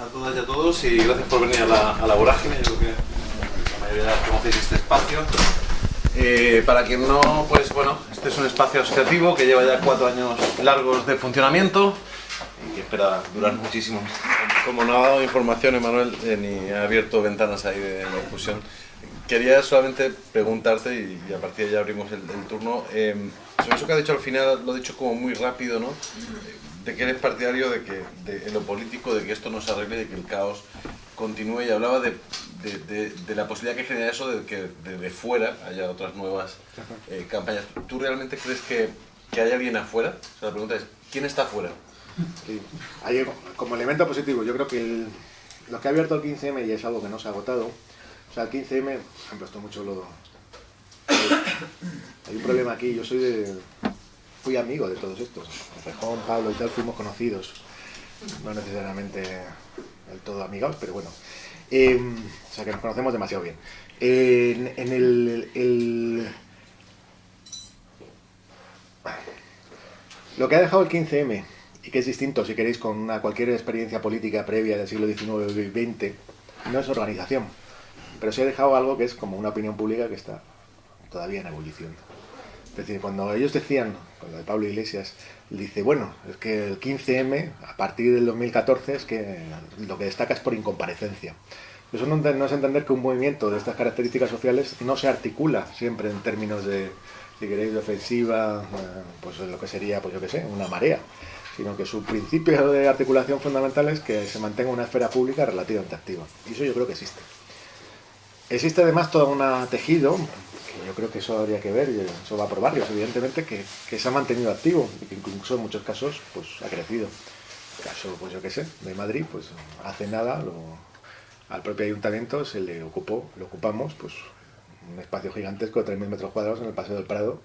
a todas y a todos y gracias por venir a la, a la vorágine. Yo creo que la mayoría conocéis este espacio. Eh, para quien no, pues bueno, este es un espacio asociativo que lleva ya cuatro años largos de funcionamiento y que espera durar muchísimo. Como no ha dado información, Emanuel, eh, ni ha abierto ventanas ahí de la discusión, quería solamente preguntarte, y, y a partir de ya abrimos el, el turno, eh, sobre eso que ha dicho al final, lo ha dicho como muy rápido, ¿no? De que eres partidario de que, de, en lo político, de que esto no se arregle, de que el caos continúe, y hablaba de, de, la posibilidad que genera eso de que desde fuera haya otras nuevas eh, campañas. ¿Tú realmente crees que, que hay alguien afuera? O sea, la pregunta es, ¿quién está afuera? Sí. Hay, como elemento positivo, yo creo que el- lo que ha abierto el 15M y es algo que no se ha agotado, o sea, el 15M, por ejemplo, esto mucho lo... Hay un problema aquí, yo soy de... Fui amigo de todos estos. Rejón, Pablo y tal, fuimos conocidos. No necesariamente del todo amigos, pero bueno. Eh, o sea, que nos conocemos demasiado bien. En, el, Lo que ha dejado el 15M, y que es distinto si queréis con una, cualquier experiencia política previa del siglo XIX y XX, no es organización, pero sí ha dejado algo que es como una opinión pública que está todavía en ebullición. Es decir, cuando ellos decían, con lo de Pablo Iglesias, dice, bueno, es que el 15M, a partir del 2014, es que lo que destaca es por incomparecencia. Eso no, no es entender que un movimiento de estas características sociales no se articula siempre en términos de, si queréis, de ofensiva, eh, pues lo que sería, pues yo qué sé, una marea, sino que su principio de articulación fundamental es que se mantenga una esfera pública relativamente activa. Y eso yo creo que existe. Existe además todo un tejido, yo creo que eso habría que ver, eso va por barrios, evidentemente, que, que se ha mantenido activo y que incluso en muchos casos pues, ha crecido. El caso, pues yo qué sé, de Madrid, pues hace nada al propio ayuntamiento se le ocupó, lo ocupamos, pues un espacio gigantesco de 3.000 metros cuadrados en el Paseo del Prado,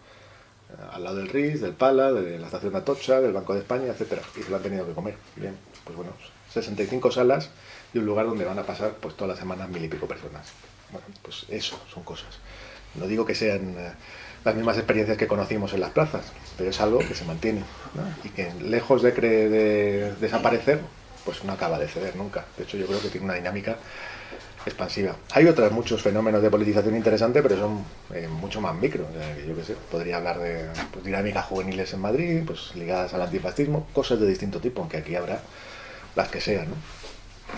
eh, al lado del RIS, del Pala, de la estación de Atocha, del Banco de España, etcétera, y se lo han tenido que comer. Bien, pues bueno, 65 salas y un lugar donde van a pasar pues todas las semanas mil y pico personas. Bueno, pues eso son cosas. No digo que sean eh, las mismas experiencias que conocimos en las plazas, pero es algo que se mantiene y que lejos de, cre- de desaparecer, pues no acaba de ceder nunca. De hecho, yo creo que tiene una dinámica expansiva. Hay otros muchos fenómenos de politización interesantes, pero son eh, mucho más micro. O que yo qué sé, podría hablar de pues, dinámicas juveniles en Madrid, pues ligadas al antifascismo, cosas de distinto tipo, aunque aquí habrá las que sean.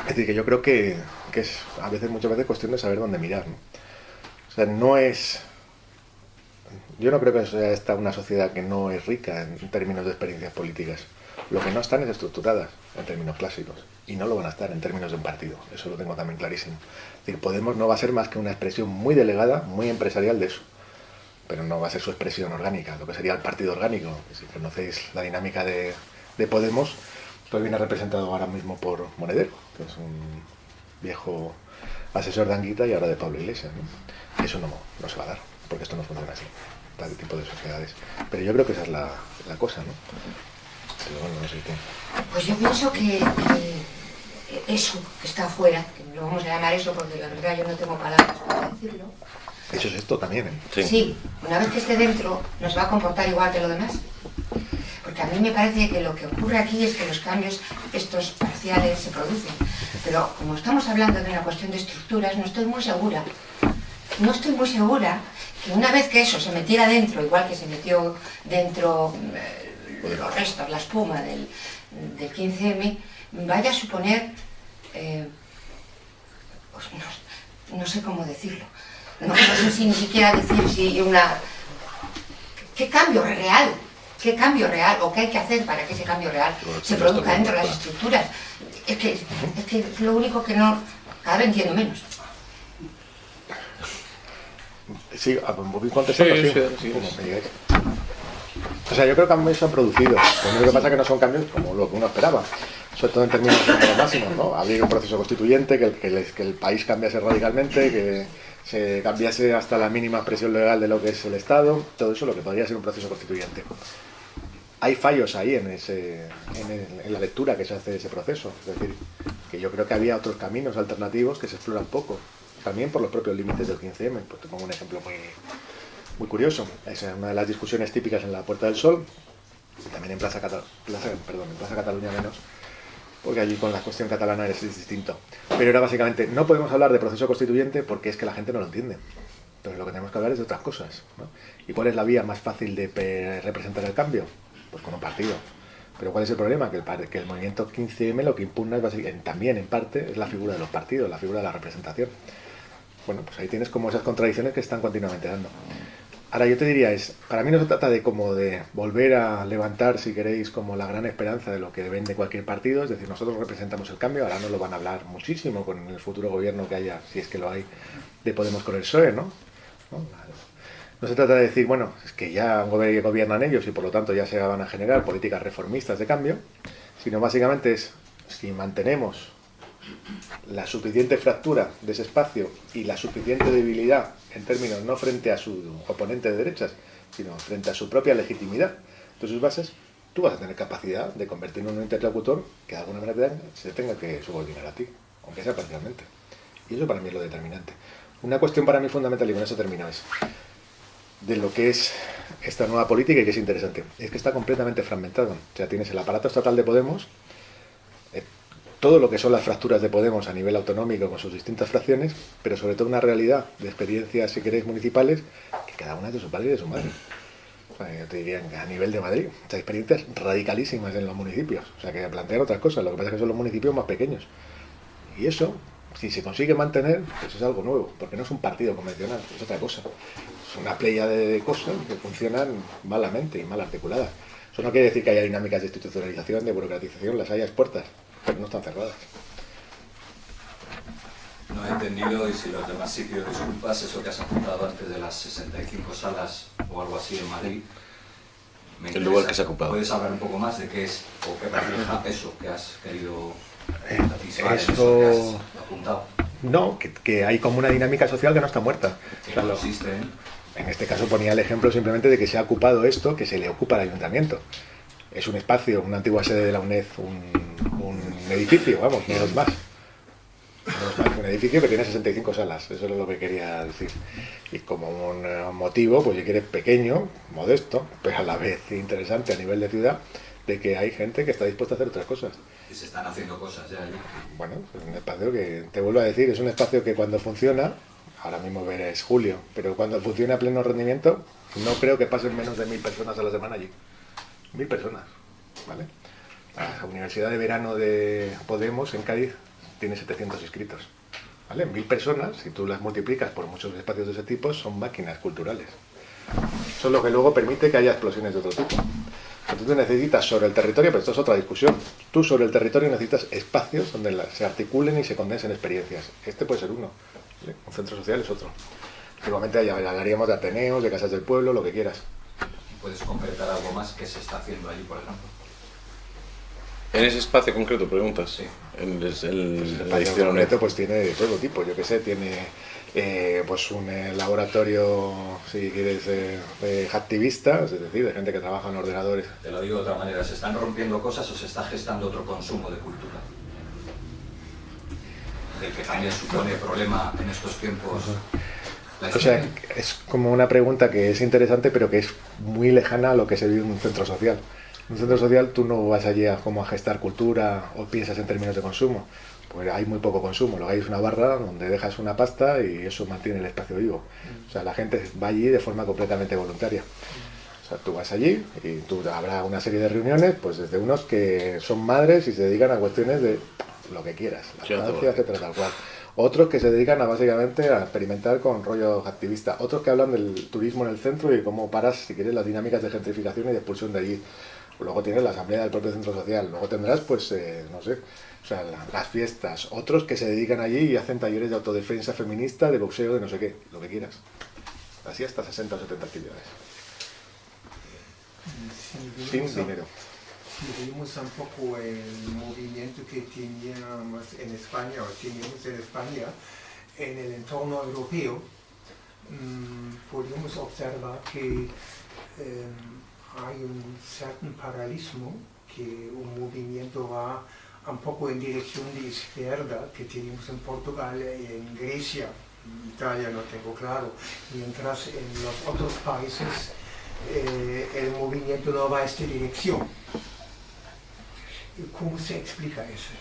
Es decir, que yo creo que, es a veces, muchas veces, cuestión de saber dónde mirar. O sea, no es... Yo no creo que sea esta una sociedad que no es rica en términos de experiencias políticas. Lo que no están es estructuradas en términos clásicos. Y no lo van a estar en términos de un partido. Eso lo tengo también clarísimo. Es Podemos no va a ser más que una expresión muy delegada, muy empresarial de eso. Pero no va a ser su expresión orgánica, lo que sería el partido orgánico. Si conocéis la dinámica de, de Podemos, pues viene representado ahora mismo por Monedero, que es un viejo asesor de Anguita y ahora de Pablo Iglesias. ¿no? Eso no, no se va a dar, porque esto no funciona así, tal tipo de sociedades. Pero yo creo que esa es la, la cosa, ¿no? Pero bueno, no sé qué. Pues yo pienso que, que eso que está afuera, que lo vamos a llamar eso porque la verdad yo no tengo palabras para decirlo, Eso es esto también, ¿eh? sí. una vez que esté dentro nos va a comportar igual que lo demás. Porque a mí me parece que lo que ocurre aquí es que los cambios estos parciales se producen. Pero como estamos hablando de una cuestión de estructuras, no estoy muy segura. No estoy muy segura que una vez que eso se metiera dentro, igual que se metió dentro eh, los restos, la espuma del, del 15M, vaya a suponer, eh, pues no, no sé cómo decirlo, no, no sé si ni siquiera decir si una... ¿Qué cambio real? ¿Qué cambio real? ¿O qué hay que hacer para que ese cambio real se produzca dentro de las estructuras? Es que es, que es lo único que no... Cada vez entiendo menos. Sí, a- voy contestando, Sí, sí, sí, sí, como sí. me digáis. O sea, yo creo que cambios se han producido. Lo único que pasa es que no son cambios como lo que uno esperaba. Sobre todo en términos los máximos, ¿no? Abrir un proceso constituyente, que el, que el- que el país cambiase radicalmente, que se cambiase hasta la mínima expresión legal de lo que es el Estado, todo eso lo que podría ser un proceso constituyente. Hay fallos ahí en, ese, en, el- en la lectura que se hace de ese proceso. Es decir, que yo creo que había otros caminos alternativos que se exploran poco. También por los propios límites del 15M. Pues te pongo un ejemplo muy, muy curioso. Es una de las discusiones típicas en la Puerta del Sol, y también en Plaza, Cata- Plaza- perdón, en Plaza Cataluña menos, porque allí con la cuestión catalana es distinto. Pero era básicamente, no podemos hablar de proceso constituyente porque es que la gente no lo entiende. Entonces lo que tenemos que hablar es de otras cosas. ¿Y cuál es la vía más fácil de representar el cambio? Pues con un partido. Pero ¿cuál es el problema? Que el, que el movimiento 15M lo que impugna es básicamente, también en parte es la figura de los partidos, la figura de la representación. Bueno, pues ahí tienes como esas contradicciones que están continuamente dando. Ahora yo te diría, es, para mí no se trata de como de volver a levantar, si queréis, como la gran esperanza de lo que vende cualquier partido, es decir, nosotros representamos el cambio, ahora nos lo van a hablar muchísimo con el futuro gobierno que haya, si es que lo hay, de Podemos con el PSOE, ¿no? ¿No? se trata de decir, bueno, es que ya gobiernan ellos y por lo tanto ya se van a generar políticas reformistas de cambio, sino básicamente es, si mantenemos la suficiente fractura de ese espacio y la suficiente debilidad en términos no frente a su oponente de derechas, sino frente a su propia legitimidad de sus bases, tú vas a tener capacidad de convertirlo en un interlocutor que de alguna manera se tenga que subordinar a ti, aunque sea parcialmente. Y eso para mí es lo determinante. Una cuestión para mí fundamental, y con eso termino, es de lo que es esta nueva política y que es interesante, es que está completamente fragmentado. O sea, tienes el aparato estatal de Podemos, todo lo que son las fracturas de Podemos a nivel autonómico con sus distintas fracciones, pero sobre todo una realidad de experiencias, si queréis, municipales, que cada una es de su padre y de su madre. yo te diría a nivel de Madrid, o experiencias radicalísimas en los municipios, o sea, que plantean otras cosas, lo que pasa es que son los municipios más pequeños. Y eso, si se consigue mantener, pues es algo nuevo, porque no es un partido convencional, es otra cosa. Es una playa de cosas que funcionan malamente y mal articuladas. Eso no quiere decir que haya dinámicas de institucionalización, de burocratización, las hayas puertas pero no están cerradas. No he entendido, y si los demás sitios disculpas, eso que has apuntado antes de las 65 salas o algo así en Madrid. el lugar que se ha ocupado. ¿Puedes hablar un poco más de qué es o qué refleja eso que has querido eh, eso... que has apuntado? No, que, hay como una dinámica social que no está muerta. ¿Qué consiste en? En este caso ponía el ejemplo simplemente de que se ha ocupado esto, que se le ocupa al ayuntamiento. Es un espacio, una antigua sede de la UNED, un, un edificio, vamos, no es más. un edificio que tiene 65 salas, eso es lo que quería decir. Y como un motivo, pues si quieres pequeño, modesto, pero a la vez interesante a nivel de ciudad, de que hay gente que está dispuesta a hacer otras cosas. Y se están haciendo cosas ya allí. Bueno, es un espacio que, te vuelvo a decir, es un espacio que cuando funciona, ahora mismo es julio, pero cuando funciona a pleno rendimiento, no creo que pasen menos de mil personas a la semana allí. Mil personas, ¿vale? La Universidad de Verano de Podemos en Cádiz tiene 700 inscritos. ¿Vale? Mil personas, si tú las multiplicas por muchos espacios de ese tipo, son máquinas culturales. Eso es lo que luego permite que haya explosiones de otro tipo. Entonces necesitas sobre el territorio, pero esto es otra discusión, tú sobre el territorio necesitas espacios donde se articulen y se condensen experiencias. Este puede ser uno, un centro social es otro. Igualmente hablaríamos de Ateneos, de casas del pueblo, lo que quieras. ¿Puedes concretar algo más que se está haciendo allí, por ejemplo? En ese espacio concreto, preguntas. Sí. En el, pues el espacio concreto pues tiene de todo tipo, yo que sé, tiene eh, pues un eh, laboratorio, si quieres, eh, de activistas, es decir, de gente que trabaja en ordenadores. Te lo digo de otra manera, ¿se están rompiendo cosas o se está gestando otro consumo de cultura? Del que también supone problema en estos tiempos. O sea, es como una pregunta que es interesante, pero que es muy lejana a lo que se vive en un centro social. En un centro social tú no vas allí a, como a gestar cultura o piensas en términos de consumo. Pues hay muy poco consumo. Lo que hay es una barra donde dejas una pasta y eso mantiene el espacio vivo. O sea, la gente va allí de forma completamente voluntaria. O sea, tú vas allí y tú habrá una serie de reuniones, pues desde unos que son madres y se dedican a cuestiones de lo que quieras, la infancia, etcétera, tal cual. Otros que se dedican a básicamente a experimentar con rollo activista, otros que hablan del turismo en el centro y cómo paras, si quieres, las dinámicas de gentrificación y de expulsión de allí. Luego tienes la asamblea del propio centro social, luego tendrás, pues, eh, no sé, o sea, las fiestas, otros que se dedican allí y hacen talleres de autodefensa feminista, de boxeo, de no sé qué, lo que quieras. Así hasta 60 o 70 actividades. Sin dinero si vimos un poco el movimiento que teníamos en España o teníamos en España en el entorno europeo, mm, podemos observar que em, hay un cierto paralelismo, que un movimiento va un poco en dirección de izquierda que tenemos en Portugal y en Grecia, en Italia no tengo claro, mientras en los otros países eh, el movimiento no va en esta dirección. ¿Cómo se explica eso?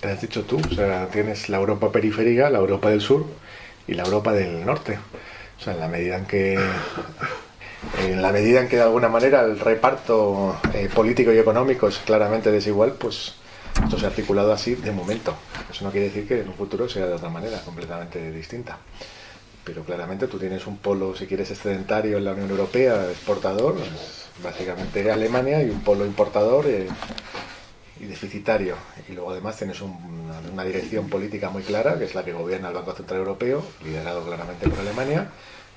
Te has dicho tú, o sea, tienes la Europa periférica, la Europa del sur y la Europa del norte. O sea, en la medida en que en la medida en que de alguna manera el reparto eh, político y económico es claramente desigual, pues esto se ha articulado así de momento. Eso no quiere decir que en un futuro sea de otra manera, completamente distinta. Pero claramente tú tienes un polo, si quieres, excedentario en la Unión Europea, exportador, básicamente Alemania, y un polo importador eh, y deficitario. Y luego además tienes un- una, dirección política muy clara, que es la que gobierna el Banco Central Europeo, liderado claramente por Alemania,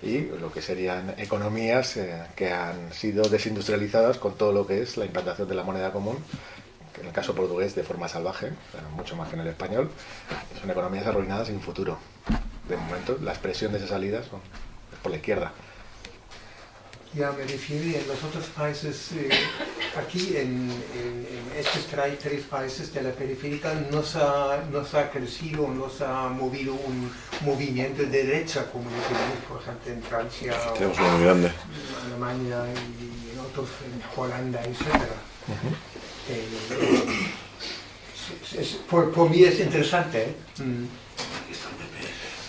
y lo que serían economías eh, que han sido desindustrializadas con todo lo que es la implantación de la moneda común, que en el caso portugués de forma salvaje, mucho más que en el español, son economías arruinadas sin futuro. De momento, la expresión de esa salida son, por la izquierda. Ya me refiero en los otros países, eh, aquí en, en- en estos tres países de la periférica no se, ha, no se ha crecido, no se ha movido un movimiento de derecha como lo tenemos, por ejemplo, en Francia, o Tenemos uno muy grande. en Alemania y en otros, en Holanda, etc. Eh, es- es- por, por mí es interesante. ¿eh? Mm.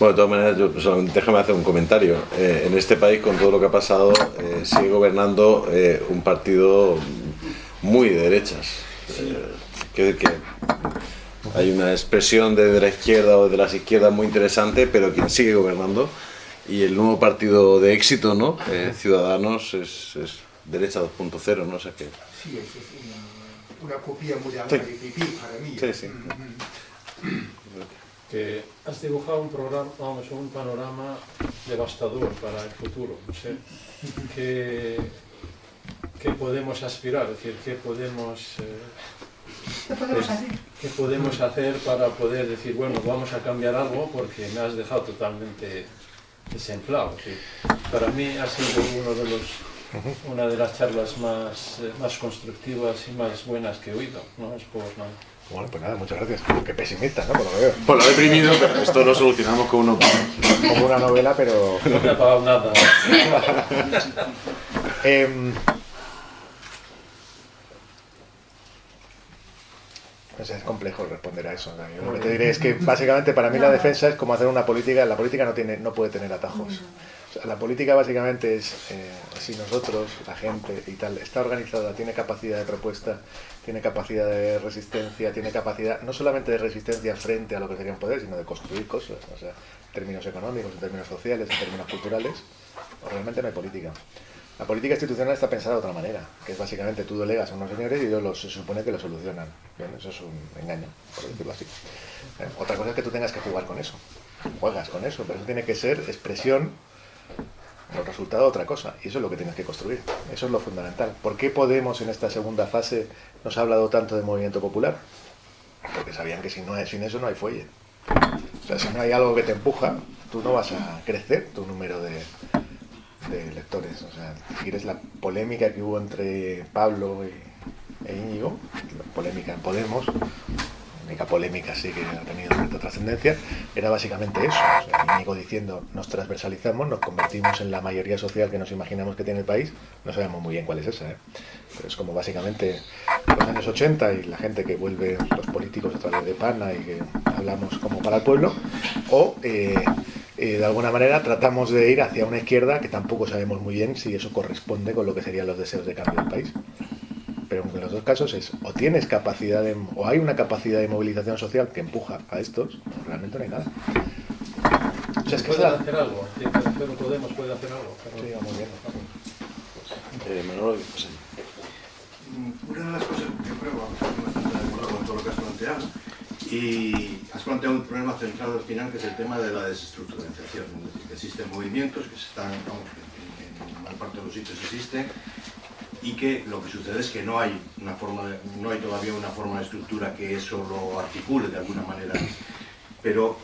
Bueno, de todas maneras, yo, solamente déjame hacer un comentario. Eh, en este país, con todo lo que ha pasado, eh, sigue gobernando eh, un partido muy de derechas. Eh, quiero decir que hay una expresión de, de la izquierda o de las izquierdas muy interesante, pero quien sigue gobernando y el nuevo partido de éxito, ¿no? Eh, Ciudadanos es, es derecha 2.0, ¿no? O sea que Sí, es, es una, una copia moderna Sí. de para mí. Sí, sí. Mm. Que has dibujado un programa, vamos, un panorama devastador para el futuro. No sé qué, qué podemos aspirar, es decir, qué podemos, eh, ¿Qué podemos hacer? qué podemos hacer para poder decir, bueno, vamos a cambiar algo porque me has dejado totalmente desenflado. Es decir, para mí ha sido uno de los, una de las charlas más, eh, más constructivas y más buenas que he oído. No es por nada. Bueno, pues nada, muchas gracias. Qué pesimista, ¿no? Por lo que veo. Pues lo he deprimido, pero esto lo solucionamos con uno. Como una novela, pero... No me ha pagado nada. Pues es complejo responder a eso. ¿no? Yo lo que te diré es que básicamente para mí la defensa es como hacer una política. La política no tiene, no puede tener atajos. O sea, la política básicamente es eh, si nosotros, la gente y tal, está organizada, tiene capacidad de propuesta, tiene capacidad de resistencia, tiene capacidad no solamente de resistencia frente a lo que sería un poder, sino de construir cosas, o sea, en términos económicos, en términos sociales, en términos culturales, realmente no hay política. La política institucional está pensada de otra manera, que es básicamente tú delegas a unos señores y ellos los, se supone que lo solucionan. Bien, eso es un engaño, por decirlo así. Eh, Otra cosa es que tú tengas que jugar con eso. Juegas con eso, pero eso tiene que ser expresión el resultado otra cosa, y eso es lo que tienes que construir. Eso es lo fundamental. ¿Por qué Podemos en esta segunda fase nos ha hablado tanto de movimiento popular? Porque sabían que si sin eso no hay fuelle. O sea, si no hay algo que te empuja, tú no vas a crecer tu número de, lectores. O sea, si quieres la polémica que hubo entre Pablo y, e Íñigo, la polémica en Podemos, polémica sí que ha tenido cierta trascendencia, era básicamente eso. O sea, diciendo, nos transversalizamos, nos convertimos en la mayoría social que nos imaginamos que tiene el país, no sabemos muy bien cuál es esa, ¿eh? pero es como básicamente los años 80 y la gente que vuelve, los políticos a través de PANA y que hablamos como para el pueblo, o eh, eh, de alguna manera tratamos de ir hacia una izquierda que tampoco sabemos muy bien si eso corresponde con lo que serían los deseos de cambio del país. Pero en los dos casos es o tienes capacidad de, o hay una capacidad de movilización social que empuja a estos, o realmente no hay nada. O sea, es que ¿Pueden la- hacer algo? Pero Podemos puede hacer algo. pero- Sí, vamos bien. Eh, Manolo, pues, Una de las cosas que yo creo, vamos, estoy bastante de acuerdo con todo lo que has planteado, y has planteado un problema centrado al final, que es el tema de la desestructuralización. Es decir, que existen movimientos que se están, vamos, que en, en gran parte de los sitios existen, y que lo que sucede es que no hay, una forma no hay todavía una forma de estructura que eso lo articule de alguna manera. Pero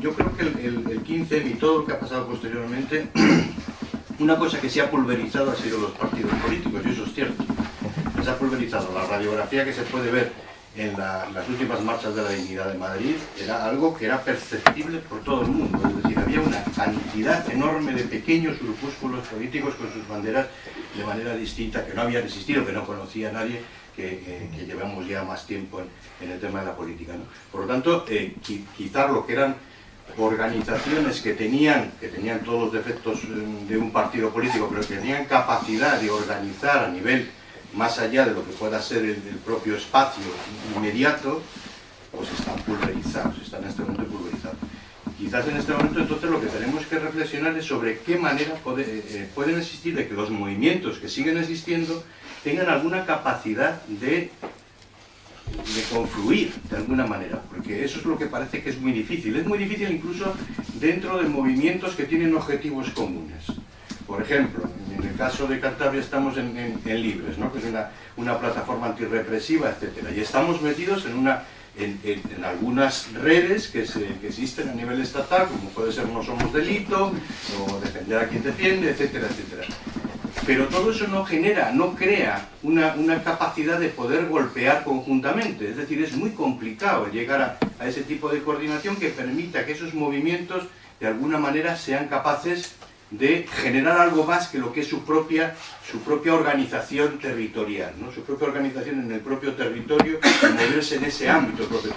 yo creo que el, el, el 15 y todo lo que ha pasado posteriormente, una cosa que se ha pulverizado ha sido los partidos políticos, y eso es cierto se ha pulverizado. La radiografía que se puede ver en la- las últimas marchas de la dignidad de Madrid era algo que era perceptible por todo el mundo. Es decir, había una cantidad enorme de pequeños grupúsculos políticos con sus banderas de manera distinta, que no habían existido, que no conocía nadie, que, que llevamos ya más tiempo en, en, el tema de la política. ¿no? Por lo tanto, eh, quitar lo que eran organizaciones que tenían, que tenían todos los defectos mm, de un partido político, pero que tenían capacidad de organizar a nivel más allá de lo que pueda ser el, el propio espacio inmediato, pues están pulverizados, están en este momento pulverizados. Quizás en este momento entonces lo que tenemos que reflexionar es sobre qué manera puede, eh, pueden existir de que los movimientos que siguen existiendo tengan alguna capacidad de de confluir de alguna manera, porque eso es lo que parece que es muy difícil. Es muy difícil incluso dentro de movimientos que tienen objetivos comunes. Por ejemplo, en el caso de Cantabria estamos en Libres, ¿no? que es una, una plataforma antirrepresiva, etc. Y estamos metidos en, una, en, algunas redes que, se, que, existen a nivel estatal, como puede ser No Somos Delito, o Defender a quien defiende, etcétera, etcétera pero todo eso no genera, no crea una, una, capacidad de poder golpear conjuntamente. Es decir, es muy complicado llegar a, ese tipo de coordinación que permita que esos movimientos de alguna manera sean capaces de generar algo más que lo que es su propia, su propia organización territorial, ¿no? su propia organización en el propio territorio y moverse en ese ámbito propio.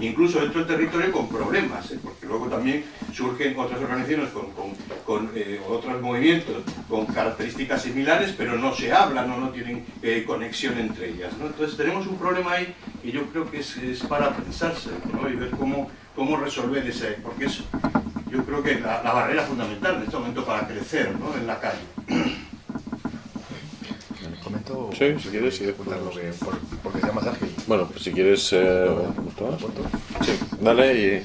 Incluso dentro del territorio con problemas, ¿eh? porque luego también surgen otras organizaciones con, con, con eh, otros movimientos con características similares, pero no se hablan o no tienen eh, conexión entre ellas. Entonces tenemos un problema ahí que yo creo que es, es para pensarse ¿no? y ver cómo, cómo resolver ese, porque es yo creo que la, la, barrera fundamental en este momento para crecer ¿no? en la calle. ¿Comento? Sí, si quieres, sí, lo que, por, porque sea más ágil. Bueno, pues si quieres... Eh, sí, dale y...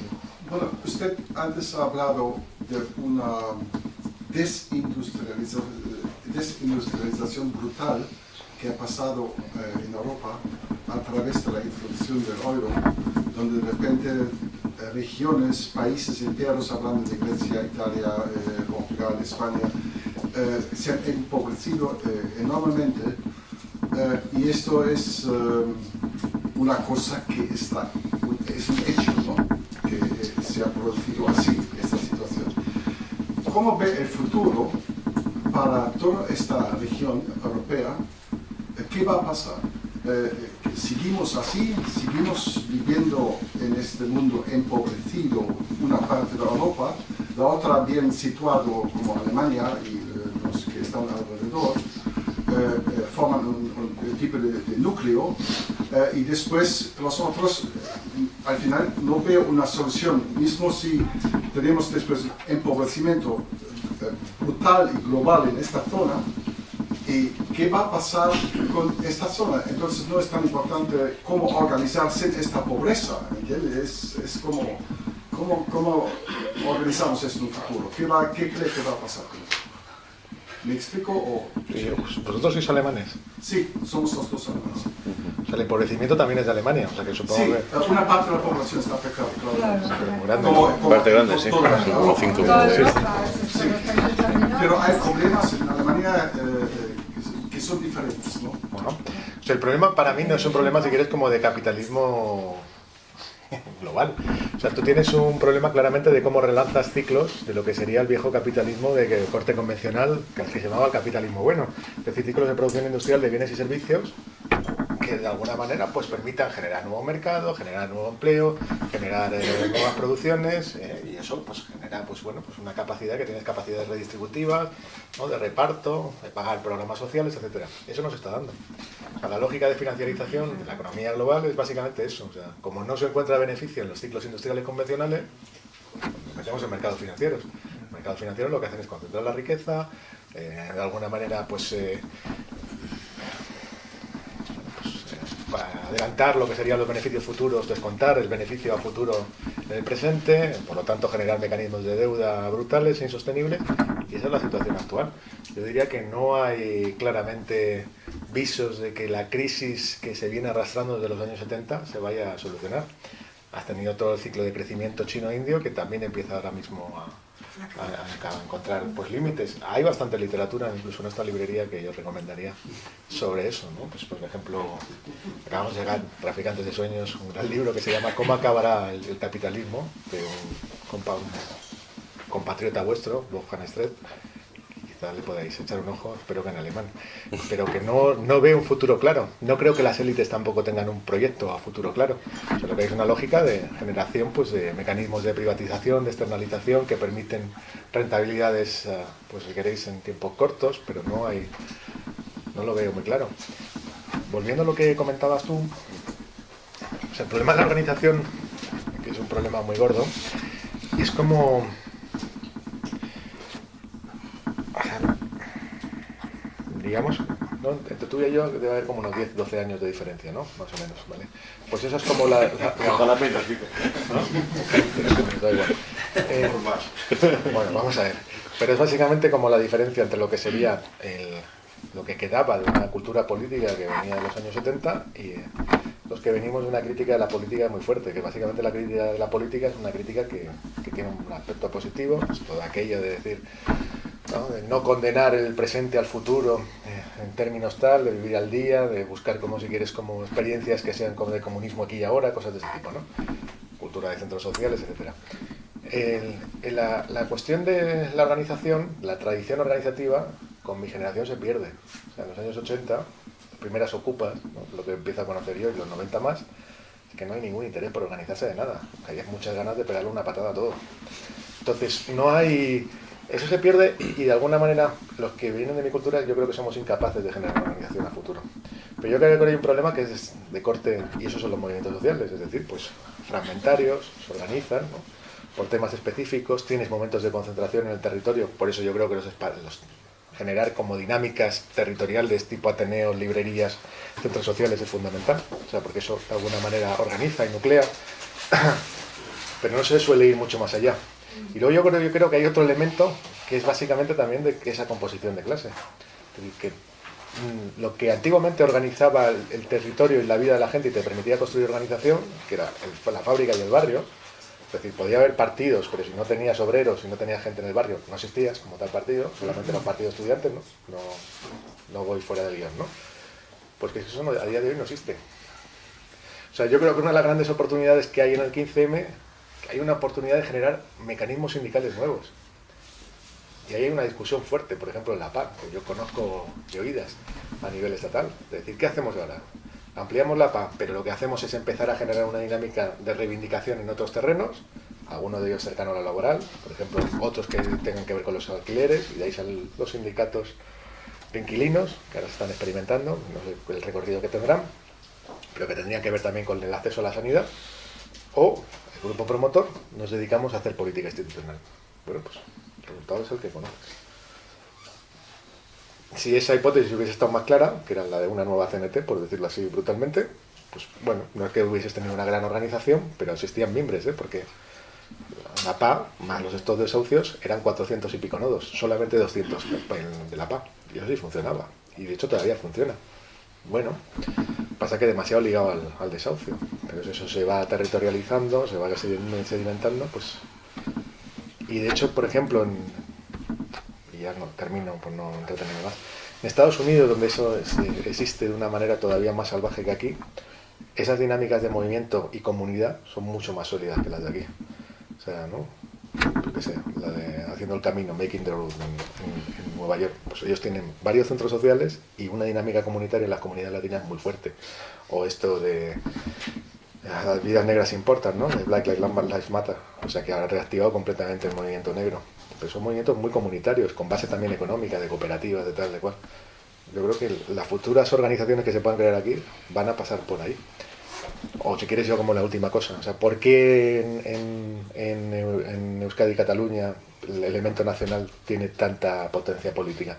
Bueno, usted antes ha hablado de una desindustrialización, desindustrialización brutal que ha pasado eh, en Europa a través de la introducción del euro, donde de repente eh, regiones, países enteros, hablando de Grecia, Italia, eh, Portugal, España, eh, se han empobrecido eh, enormemente eh, y esto es una cosa que está, es un hecho, ¿no? que se ha producido así, esta situación. ¿Cómo ve el futuro para toda esta región europea? ¿Qué va a pasar? Eh, seguimos así, seguimos viviendo este mundo empobrecido, una parte de Europa, la otra bien situado como Alemania y eh, los que están alrededor, eh, eh forman un, tipo de, de núcleo y después los otros, al final no veo una solución, mismo si tenemos después empobrecimiento brutal y global en esta zona, ¿Y qué va a pasar con esta zona? Entonces no es tan importante cómo organizarse esta pobreza, ¿entiendes? Es, es como, cómo, cómo organizamos esto en un futuro. ¿Qué, va, ¿Qué cree que va a pasar con esto? ¿Me explico? O... ¿Vosotros sois alemanes? Sí, somos los dos alemanes. O sea, el empobrecimiento también es de Alemania, o sea que supongo sí, que... una parte de la población está afectada, claro. claro, grande. Como, como, Parte grande, sí. toda- Como Sí. dominados. Pero hay problemas en Alemania eh, eh, que- que son diferentes, ¿no? Bueno, o sea, el problema para mí no es un problema, si quieres, como de capitalismo global. O sea, tú tienes un problema claramente de cómo relanzas ciclos de lo que sería el viejo capitalismo de corte convencional, que se llamaba capitalismo bueno. Es decir, ciclos de producción industrial de bienes y servicios que de alguna manera pues permitan generar nuevo mercado, generar nuevo empleo, generar eh, nuevas producciones eh, y eso pues genera pues bueno pues una capacidad que tienes capacidades redistributivas, ¿no? de reparto, de pagar programas sociales, etcétera. Eso no se está dando. La lógica de financiarización de la economía global es básicamente eso. O sea, como no se encuentra beneficio en los ciclos industriales convencionales, nos metemos en mercados financieros. Los mercados financieros lo que hacen es concentrar la riqueza, eh, de alguna manera pues adelantar lo que serían los beneficios futuros, descontar el beneficio a futuro en el presente, por lo tanto generar mecanismos de deuda brutales e insostenibles, y esa es la situación actual. Yo diría que no hay claramente visos de que la crisis que se viene arrastrando desde los años 70 se vaya a solucionar. Has tenido todo el ciclo de crecimiento chino-indio que también empieza ahora mismo a, a, encontrar pues límites. Hay bastante literatura, incluso en esta librería, que yo recomendaría sobre eso. ¿no? Pues, por ejemplo, acabamos de llegar, Traficantes de Sueños, un gran libro que se llama ¿Cómo acabará el, capitalismo? de un, compa, compatriota vuestro, Wolfgang Stret. Le podáis echar un ojo, espero que en alemán, pero que no, no ve un futuro claro. No creo que las élites tampoco tengan un proyecto a futuro claro. O sea, lo que es una lógica de generación pues, de mecanismos de privatización, de externalización que permiten rentabilidades, eh, pues si queréis, en tiempos cortos, pero no hay, no lo veo muy claro. Volviendo a lo que comentabas tú, el problema de la organización, que es un problema muy gordo, es como digamos, ¿no? entre tú y yo debe haber como unos 10, 12 años de diferencia, ¿no? Más o menos, ¿vale? Pues eso es como la... la, menos, ¿no? da igual. Eh, bueno, vamos a ver. Pero es básicamente como la diferencia entre lo que sería el, lo que quedaba de una cultura política que venía de los años 70 y los que venimos de una crítica de la política muy fuerte, que básicamente la crítica de la política es una crítica que, que tiene un aspecto positivo, pues todo aquello de decir ¿no? de no condenar el presente al futuro eh, en términos tal, de vivir al día, de buscar como si quieres como experiencias que sean como de comunismo aquí y ahora, cosas de ese tipo, ¿no? cultura de centros sociales, etc. la, cuestión de la organización, la tradición organizativa, con mi generación se pierde. En los años 80, primeras ocupas, lo que empieza a conocer yo, y los 90 más, es que no hay ningún interés por organizarse de nada. Hay muchas ganas de pegarle una patada a todo. Entonces, no hay eso se pierde y de alguna manera los que vienen de mi cultura yo creo que somos incapaces de generar una organización a futuro. Pero yo creo que hay un problema que es de corte, y esos son los movimientos sociales, es decir, pues fragmentarios, se organizan por temas específicos, tienes momentos de concentración en el territorio, por eso yo creo que los, los generar como dinámicas territoriales tipo Ateneos, librerías, centros sociales es fundamental, o sea, porque eso de alguna manera organiza y nuclea, pero no se suele ir mucho más allá. Y luego yo creo, yo creo que hay otro elemento que es básicamente también de esa composición de clase. que mm, lo que antiguamente organizaba el, territorio y la vida de la gente y te permitía construir organización, que era la fábrica y el barrio, es decir, podía haber partidos, pero si no tenías obreros, si no tenías gente en el barrio, no existías como tal partido, solamente era un partido estudiante, ¿no? No, no voy fuera del guion, ¿no? Pues que eso a día de hoy no existe. O sea, yo creo que una de las grandes oportunidades que hay en el 15M hay una oportunidad de generar mecanismos sindicales nuevos. Y ahí hay una discusión fuerte, por ejemplo, en la PA, que yo conozco de oídas a nivel estatal. Es decir, ¿qué hacemos ahora? Ampliamos la PA, pero lo que hacemos es empezar a generar una dinámica de reivindicación en otros terrenos, algunos de ellos cercanos a la laboral, por ejemplo, otros que tengan que ver con los alquileres, y de ahí salen los sindicatos de inquilinos, que ahora se están experimentando, no sé el recorrido que tendrán, pero que tendrían que ver también con el acceso a la sanidad, o grupo promotor nos dedicamos a hacer política institucional. Bueno, pues el resultado es el que conoces. Si esa hipótesis hubiese estado más clara, que era la de una nueva CNT, por decirlo así brutalmente, pues bueno, no es que hubieses tenido una gran organización, pero existían miembros, ¿eh? porque la PA, más los estos desahucios, eran 400 y pico nodos, solamente 200 de la PA, y eso sí funcionaba, y de hecho todavía funciona. Bueno, pasa que demasiado ligado al, desahucio, pero eso se va territorializando, se va sedimentando, pues... Y de hecho, por ejemplo, en, ya no termino por no entretenerme más, en Estados Unidos, donde eso existe de una manera todavía más salvaje que aquí, esas dinámicas de movimiento y comunidad son mucho más sólidas que las de aquí. O sea, ¿no? la de Haciendo el Camino, Making the Road Nueva York, pues ellos tienen varios centros sociales y una dinámica comunitaria en las comunidades latinas muy fuerte. O esto de las vidas negras importan, ¿no? De Black Lives Matter, o sea que ha reactivado completamente el movimiento negro. Pero son movimientos muy comunitarios, con base también económica, de cooperativas, de tal, de cual. Yo creo que las futuras organizaciones que se puedan crear aquí van a pasar por ahí o si quieres yo como la última cosa, o sea, ¿por qué en, en, Euskadi y Cataluña el elemento nacional tiene tanta potencia política?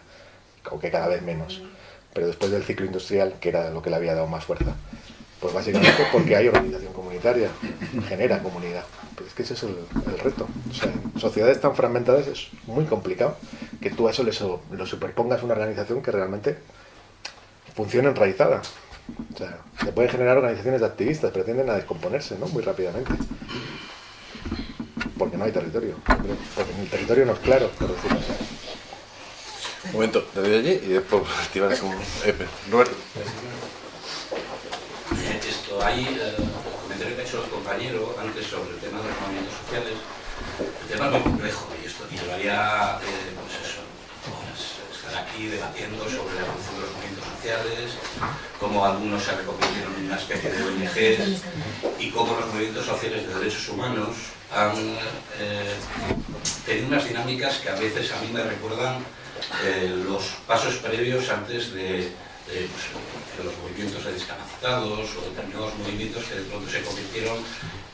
O que cada vez menos. Pero después del ciclo industrial, que era lo que le había dado más fuerza. Pues básicamente porque hay organización comunitaria, genera comunidad. Pues es que ese es el, reto. O sea, en sociedades tan fragmentadas es muy complicado que tú a eso le, lo superpongas una organización que realmente funcione enraizada. O sea, se pueden generar organizaciones de activistas, pero tienden a descomponerse ¿no? muy rápidamente. Porque no hay territorio. Porque el territorio no es claro, por decirlo así. Un momento, te doy allí y después activar como... Eh, Roberto. Esto, hay eh, el comentario que ha hecho el compañero antes sobre el tema de los movimientos sociales. El tema es muy complejo y esto llevaría, eh, pues eso, aquí debatiendo sobre la evolución de los movimientos sociales, cómo algunos se reconvirtieron en una especie de ONGs y cómo los movimientos sociales de derechos humanos han eh, tenido unas dinámicas que a veces a mí me recuerdan eh, los pasos previos antes de, de los movimientos de discapacitados o determinados movimientos que de pronto se convirtieron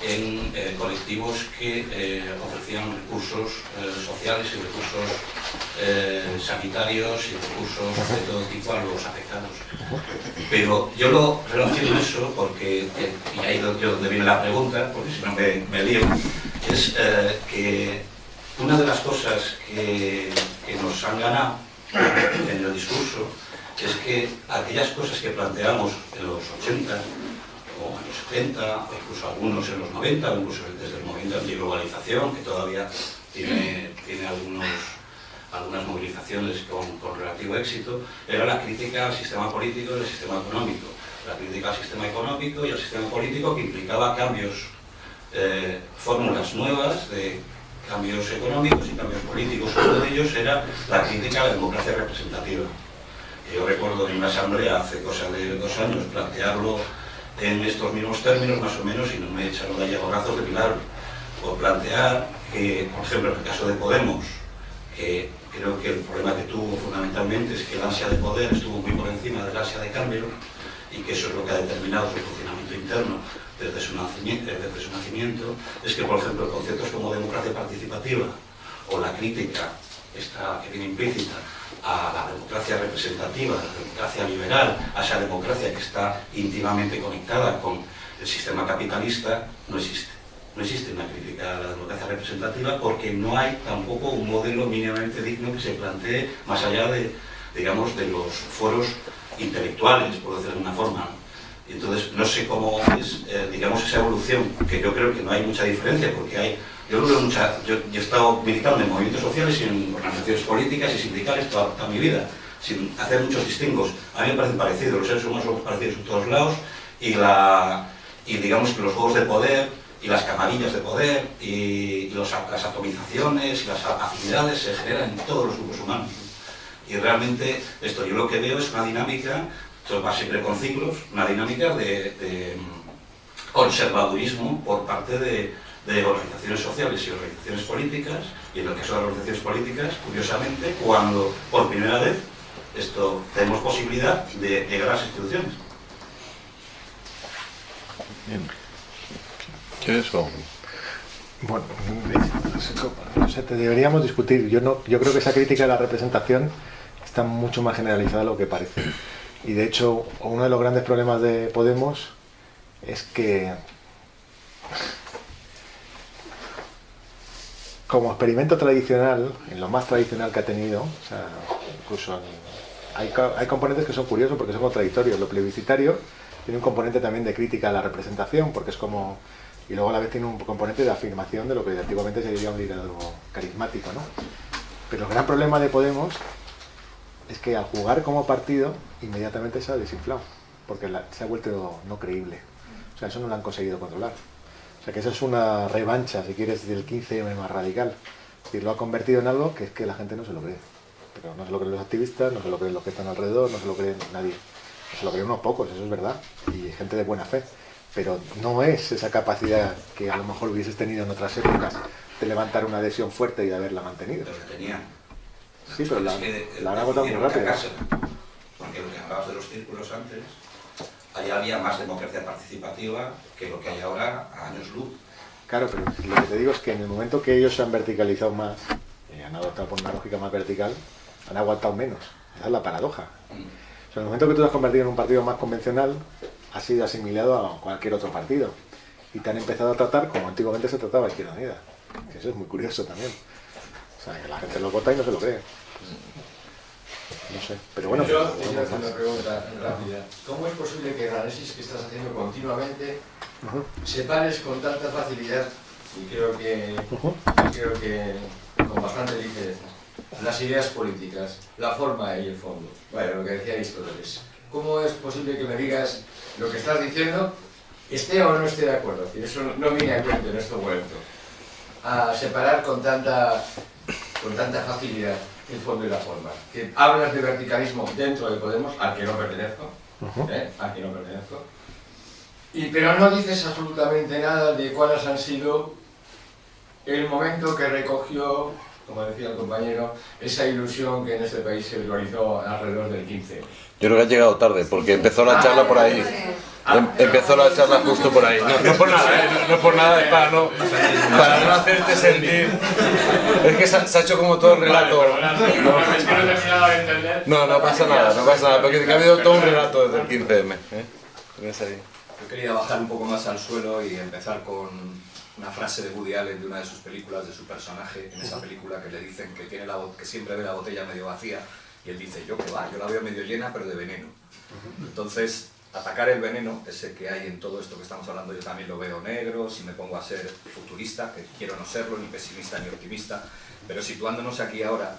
en eh, colectivos que eh, ofrecían recursos eh, sociales y recursos eh, sanitarios y recursos de todo tipo a los afectados. Pero yo lo relaciono eso porque, eh, y ahí es donde viene la pregunta, porque si no me, me lío, es eh, que una de las cosas que, que nos han ganado en el discurso es que aquellas cosas que planteamos en los 80 o en los 70, o incluso algunos en los 90, o incluso desde el movimiento antiglobalización, que todavía tiene, tiene algunos, algunas movilizaciones con, con relativo éxito, era la crítica al sistema político y al sistema económico. La crítica al sistema económico y al sistema político que implicaba cambios, eh, fórmulas nuevas de cambios económicos y cambios políticos. Uno de ellos era la crítica a la democracia representativa. Yo recuerdo en una asamblea hace cosa de dos años plantearlo en estos mismos términos, más o menos, y no me echaron de brazos de milagro, por plantear que, por ejemplo, en el caso de Podemos, que creo que el problema que tuvo fundamentalmente es que el ansia de poder estuvo muy por encima del ansia de cambio y que eso es lo que ha determinado su funcionamiento interno desde su su nacimiento. Es que, por ejemplo, conceptos como democracia participativa o la crítica esta que viene implícita a la democracia representativa, a la democracia liberal, a esa democracia que está íntimamente conectada con el sistema capitalista, no existe. No existe una crítica a la democracia representativa porque no hay tampoco un modelo mínimamente digno que se plantee más allá de, digamos, de los foros intelectuales, por decirlo de alguna forma. Entonces, no sé cómo es, eh, digamos, esa evolución, que yo creo que no hay mucha diferencia, porque hay, yo he estado militando en movimientos sociales y en organizaciones políticas y sindicales toda, mi vida, sin hacer muchos distingos. A mí me parecen parecidos, los seres humanos somos parecidos en todos lados, y, la, y digamos que los juegos de poder, y las camarillas de poder, y, las atomizaciones, y las afinidades se generan en todos los grupos humanos. Y realmente esto yo lo que veo es una dinámica esto va siempre con ciclos, una dinámica de, de conservadurismo por parte de, de, organizaciones sociales y organizaciones políticas, y en el caso de las organizaciones políticas, curiosamente, cuando por primera vez esto, tenemos posibilidad de llegar a las instituciones. Bien. ¿Qué es eso? Bueno, o sea, te deberíamos discutir. Yo, no, yo creo que esa crítica de la representación está mucho más generalizada de lo que parece. Y de hecho, uno de los grandes problemas de Podemos es que como experimento tradicional, en lo más tradicional que ha tenido, o sea, incluso hay, hay componentes que son curiosos porque son contradictorios. Lo plebiscitario tiene un componente también de crítica a la representación, porque es como... Y luego a la vez tiene un componente de afirmación de lo que antiguamente se diría un liderazgo carismático, ¿no? Pero el gran problema de Podemos es que al jugar como partido inmediatamente se ha desinflado, porque se ha vuelto no creíble. O sea, eso no lo han conseguido controlar. O sea, que eso es una revancha, si quieres, del 15M más radical. Es decir, lo ha convertido en algo que es que la gente no se lo cree. Pero no se lo creen los activistas, no se lo creen los que están alrededor, no se lo creen nadie. Se lo creen unos pocos, eso es verdad, y gente de buena fe. Pero no es esa capacidad que a lo mejor hubieses tenido en otras épocas de levantar una adhesión fuerte y de haberla mantenido. Pero que tenía. Sí, pero la, la han agotado muy rápido. Porque lo que hablabas de los círculos antes, ahí había más democracia participativa que lo que hay ahora a años luz. Claro, pero lo que te digo es que en el momento que ellos se han verticalizado más, y han adoptado por una lógica más vertical, han aguantado menos. Esa es la paradoja. Mm. O sea, en el momento que tú te has convertido en un partido más convencional, has sido asimilado a cualquier otro partido. Y te han empezado a tratar como antiguamente se trataba Izquierda Unida. Que eso es muy curioso también. O sea, que la gente lo vota y no se lo cree. No sé, pero bueno. Yo pues, quiero hacer una pregunta rápida. ¿Cómo es posible que el análisis que estás haciendo continuamente Uh -huh. separes con tanta facilidad y creo que, Uh -huh. creo que con bastante ligereza las ideas políticas, la forma y el fondo? Bueno, lo que decía Aristóteles. ¿Cómo es posible que me digas lo que estás diciendo, esté o no esté de acuerdo? Es decir, eso no viene a cuento en este momento. A separar con tanta, con tanta facilidad el fondo y la forma. Que hablas de verticalismo dentro de Podemos, al que no pertenezco, ¿eh? al que no pertenezco, y, pero no dices absolutamente nada de cuáles han sido el momento que recogió, como decía el compañero, esa ilusión que en este país se visualizó alrededor del 15. Yo creo que ha llegado tarde, porque empezó la charla por ahí. Em- empezó la charla justo por ahí. No, no por nada, ¿eh? no, no por nada, es para no, para no hacerte sentir. Es que se ha, se ha hecho como todo el relato. Es que no he terminado de entender. No, no pasa nada, no pasa nada, porque ha habido todo un relato desde el 15M. ¿eh? Yo quería bajar un poco más al suelo y empezar con una frase de Woody Allen de una de sus películas, de su personaje, en esa película que le dicen que, tiene la, que siempre ve la botella medio vacía y él dice, yo que va, yo la veo medio llena pero de veneno. Entonces, atacar el veneno, ese que hay en todo esto que estamos hablando, yo también lo veo negro, si me pongo a ser futurista, que quiero no serlo, ni pesimista ni optimista, pero situándonos aquí ahora,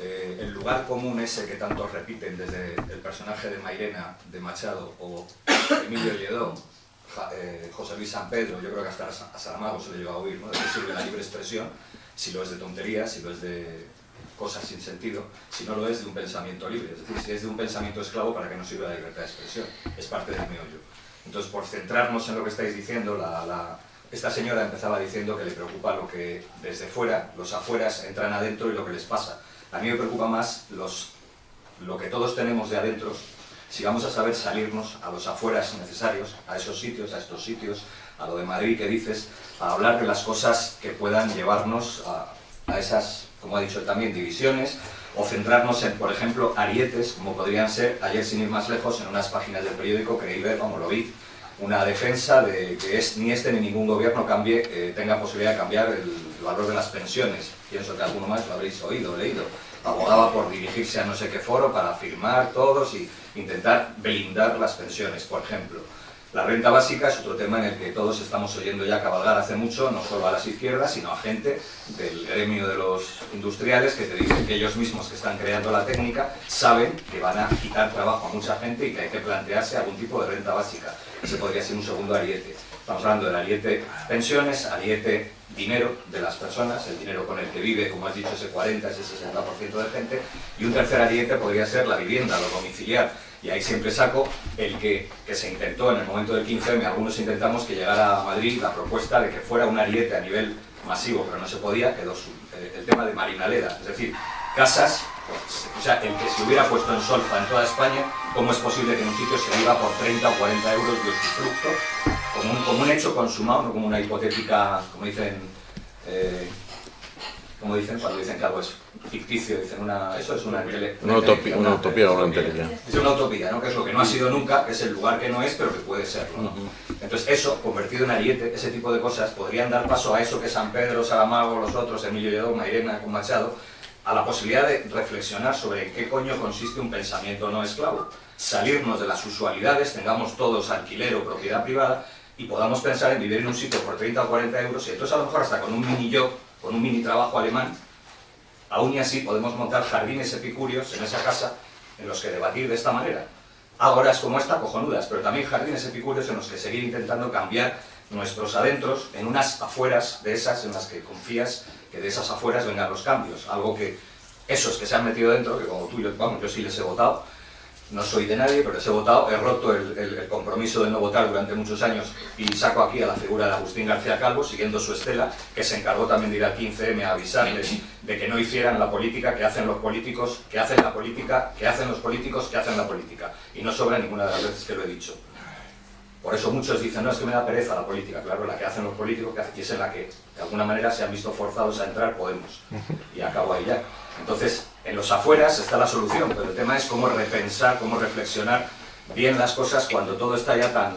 eh, el lugar común ese que tantos repiten desde el personaje de Mairena, de Machado, o Emilio Lledó, eh, José Luis San Pedro, yo creo que hasta a Sa- a Saramago se le lleva a oír, ¿no? de qué sirve la libre expresión, si lo es de tonterías, si lo es de cosas sin sentido, si no lo es de un pensamiento libre, es decir, si es de un pensamiento esclavo, ¿para qué no sirve la libertad de expresión? Es parte del meollo. Entonces, por centrarnos en lo que estáis diciendo, la- la- esta señora empezaba diciendo que le preocupa lo que desde fuera, los afueras entran adentro y lo que les pasa. A mí me preocupa más los, lo que todos tenemos de adentro, si vamos a saber salirnos a los afueras necesarios, a esos sitios, a estos sitios, a lo de Madrid que dices, a hablar de las cosas que puedan llevarnos a, a esas, como ha dicho también, divisiones, o centrarnos en, por ejemplo, arietes, como podrían ser, ayer sin ir más lejos, en unas páginas del periódico creí ver, como lo vi, una defensa de que es, ni este ni ningún gobierno cambie, eh, tenga posibilidad de cambiar el valor de las pensiones. Pienso que alguno más lo habréis oído, leído. Abogaba por dirigirse a no sé qué foro para firmar todos y intentar blindar las pensiones, por ejemplo. La renta básica es otro tema en el que todos estamos oyendo ya cabalgar hace mucho, no solo a las izquierdas, sino a gente del gremio de los industriales que te dicen que ellos mismos que están creando la técnica saben que van a quitar trabajo a mucha gente y que hay que plantearse algún tipo de renta básica. Ese podría ser un segundo ariete. Estamos hablando del ariete pensiones, ariete dinero de las personas, el dinero con el que vive, como has dicho, ese 40, ese 60% de gente, y un tercer ariete podría ser la vivienda, lo domiciliar. Y ahí siempre saco el que, que se intentó en el momento del 15M, algunos intentamos que llegara a Madrid la propuesta de que fuera un ariete a nivel masivo, pero no se podía, quedó eh, el tema de Marinaleda, es decir, casas, o sea, el que se hubiera puesto en solfa en toda España, ¿cómo es posible que en un sitio se viva por 30 o 40 euros de usufructo como un, como un hecho consumado, no como una hipotética, como dicen, eh, como dicen cuando dicen que algo es ficticio, dicen una, eso es una, Una utopía, una utopía o una entelequia. es una utopía, ¿no? que es lo que no ha sido nunca, que es el lugar que no es, pero que puede serlo. ¿no? Entonces eso, convertido en ariete, ese tipo de cosas, podrían dar paso a eso que San Pedro, Saramago, los otros, Emilio Lledó, Mairena, con Machado, a la posibilidad de reflexionar sobre en qué coño consiste un pensamiento no esclavo. Salirnos de las usualidades, tengamos todos alquiler o propiedad privada y podamos pensar en vivir en un sitio por 30 o 40 euros y entonces a lo mejor hasta con un mini job, con un mini trabajo alemán, aún y así podemos montar jardines epicúreos en esa casa en los que debatir de esta manera. Ágoras como esta, cojonudas, pero también jardines epicúreos en los que seguir intentando cambiar nuestros adentros en unas afueras de esas en las que confías que de esas afueras vengan los cambios. Algo que esos que se han metido dentro, que como tú, yo, vamos, yo sí les he votado, no soy de nadie, pero les he votado, he roto el, el- el compromiso de no votar durante muchos años y saco aquí a la figura de Agustín García Calvo, siguiendo su estela, que se encargó también de ir al 15M a avisarles de que no hicieran la política que hacen los políticos, que hacen la política, que hacen los políticos, que hacen la política. Y no sobra ninguna de las veces que lo he dicho. Por eso muchos dicen, no, es que me da pereza la política. Claro, la que hacen los políticos, que es en la que de alguna manera se han visto forzados a entrar Podemos. Y acabo ahí ya. Entonces, en los afueras está la solución, pero el tema es cómo repensar, cómo reflexionar bien las cosas cuando todo está ya tan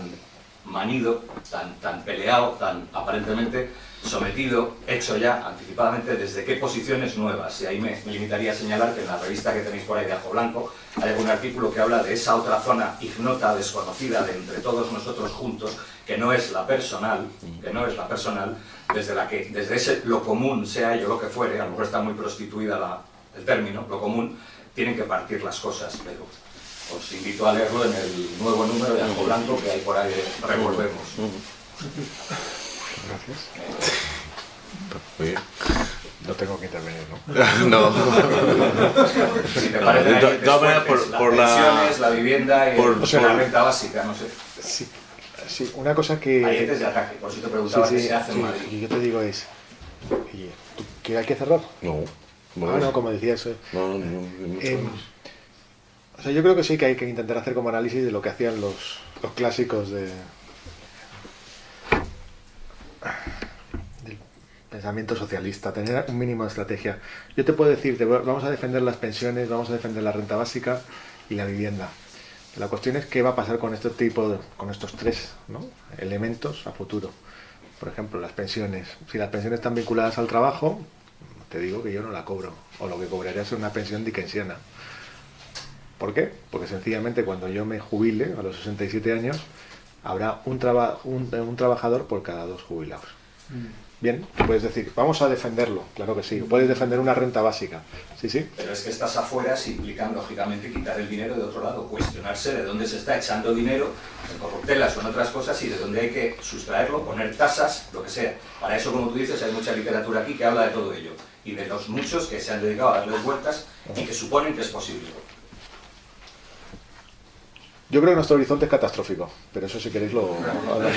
manido, tan, tan peleado, tan aparentemente sometido, hecho ya anticipadamente desde qué posiciones nuevas. Y ahí me, limitaría a señalar que en la revista que tenéis por ahí de Ajo Blanco hay algún artículo que habla de esa otra zona ignota, desconocida de entre todos nosotros juntos, que no es la personal, que no es la personal, desde la que, desde ese lo común, sea ello lo que fuere, a lo mejor está muy prostituida la- el término, lo común, tienen que partir las cosas, pero os invito a leerlo en el nuevo número de Ajo Blanco que hay por ahí Revolvemos. Muy bien. No tengo que intervenir, ¿no? no. si te parece, por, por las pensiones, la vivienda y por, el, o sea, la renta básica, no sé. Sí, sí, una cosa que... Hay de ataque, por si te preguntaba sí, sí, qué se hace en Madrid. Y yo te digo es, ¿que hay que cerrar? No. Bueno, ah, no, como decías. Eh, no, no, no, no eh, o sea, yo creo que sí que hay que intentar hacer como análisis de lo que hacían los, los clásicos de, del pensamiento socialista, tener un mínimo de estrategia. Yo te puedo decir, vamos a defender las pensiones, vamos a defender la renta básica y la vivienda. La cuestión es qué va a pasar con este tipo, de, con estos tres ¿no? elementos a futuro. Por ejemplo, las pensiones. Si las pensiones están vinculadas al trabajo, te digo que yo no la cobro. O lo que cobraría es una pensión dickensiana. ¿Por qué? Porque sencillamente cuando yo me jubile a los 67 años, habrá un, traba, un, un trabajador por cada dos jubilados. Mm. Bien, puedes decir, vamos a defenderlo, claro que sí. Puedes defender una renta básica, sí, sí. Pero es que estas afueras implican, lógicamente, quitar el dinero de otro lado, cuestionarse de dónde se está echando dinero, en corruptelas o en otras cosas, y de dónde hay que sustraerlo, poner tasas, lo que sea. Para eso, como tú dices, hay mucha literatura aquí que habla de todo ello, y de los muchos que se han dedicado a darles vueltas y que suponen que es posible. Yo creo que nuestro horizonte es catastrófico, pero eso si queréis lo hablamos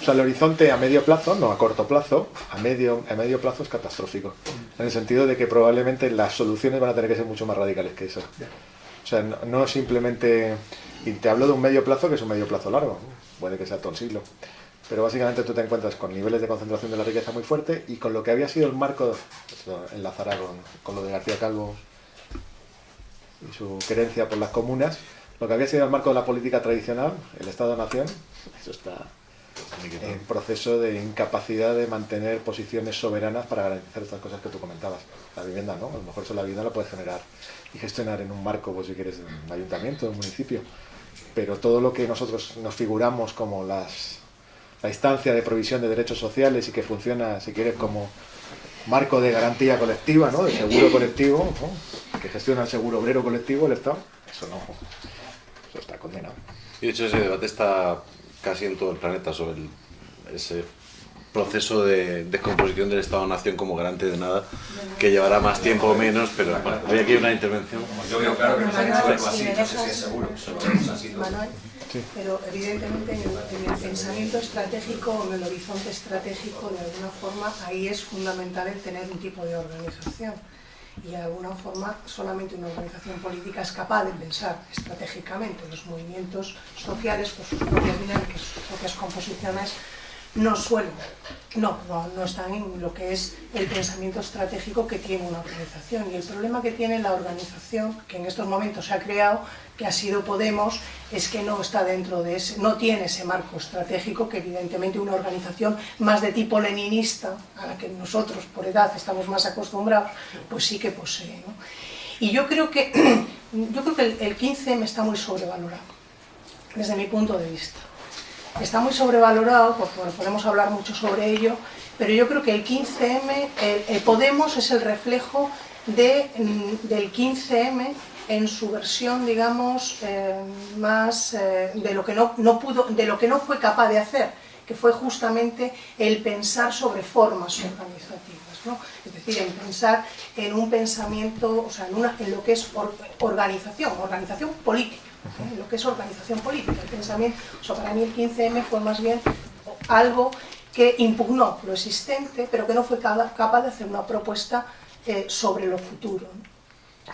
O sea, el horizonte a medio plazo, no a corto plazo, a medio, a medio plazo es catastrófico. En el sentido de que probablemente las soluciones van a tener que ser mucho más radicales que eso. O sea, no, simplemente... Y te hablo de un medio plazo que es un medio plazo largo, puede que sea todo el siglo. Pero básicamente tú te encuentras con niveles de concentración de la riqueza muy fuerte y con lo que había sido el marco, esto enlazará con, con lo de García Calvo y su creencia por las comunas, lo que había sido el marco de la política tradicional, el Estado-Nación, eso está en proceso de incapacidad de mantener posiciones soberanas para garantizar estas cosas que tú comentabas. La vivienda, ¿no? A lo mejor eso la vivienda lo puedes generar y gestionar en un marco, pues si quieres, de un ayuntamiento, de un municipio. Pero todo lo que nosotros nos figuramos como las, la instancia de provisión de derechos sociales y que funciona, si quieres, como marco de garantía colectiva, ¿no? De seguro colectivo, que gestiona el seguro obrero colectivo, el Estado, eso no, eso está condenado. Y de hecho ese debate está casi en todo el planeta sobre ese proceso de descomposición del Estado-Nación como garante de nada, que llevará más tiempo o menos, pero bueno, hay aquí una intervención. Yo veo claro que nos han hecho algo así, no sé si es seguro, Pero evidentemente en el, en el, pensamiento estratégico en el horizonte estratégico, de alguna forma, ahí es fundamental el tener un tipo de organización. Y de alguna forma solamente una organización política es capaz de pensar estratégicamente los movimientos sociales por sus propias dinámicas, sus propias composiciones, no suelen, no, no, no, están en lo que es el pensamiento estratégico que tiene una organización. Y el problema que tiene la organización, que en estos momentos se ha creado, que ha sido Podemos, es que no está dentro de ese, no tiene ese marco estratégico que evidentemente una organización más de tipo leninista, a la que nosotros por edad estamos más acostumbrados, pues sí que posee. ¿no? Y yo creo que, yo creo que el, el 15M está muy sobrevalorado, desde mi punto de vista está muy sobrevalorado, porque podemos hablar mucho sobre ello, pero yo creo que el 15M, el, Podemos es el reflejo de, mm, del 15M en su versión, digamos, eh, más eh, de, lo que no, no pudo, de lo que no fue capaz de hacer, que fue justamente el pensar sobre formas organizativas, ¿no? es decir, el pensar en un pensamiento, o sea, en, una, en lo que es organización, organización política lo que es organización política, el pensamiento. O sea, para mí el 15M fue más bien algo que impugnó lo existente, pero que no fue capaz de hacer una propuesta eh, sobre lo futuro.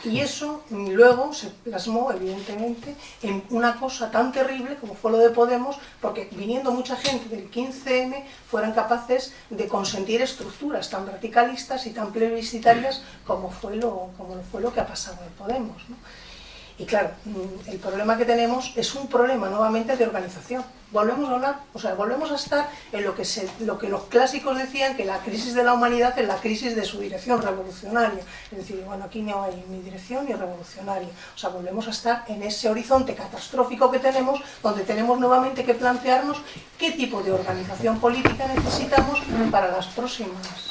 Y eso luego se plasmó, evidentemente, en una cosa tan terrible como fue lo de Podemos, porque viniendo mucha gente del 15M, fueran capaces de consentir estructuras tan radicalistas y tan plebiscitarias como fue lo, como fue lo que ha pasado en Podemos. ¿no? Y claro, mm, el problema que tenemos es un problema nuevamente de organización. Volvemos a hablar, o sea, volvemos a estar en lo que, se, lo que los clásicos decían, que la crisis de la humanidad es la crisis de su dirección revolucionaria. Es decir, bueno, aquí no hay ni dirección ni revolucionaria. O sea, volvemos a estar en ese horizonte catastrófico que tenemos, donde tenemos nuevamente que plantearnos qué tipo de organización política necesitamos para las próximas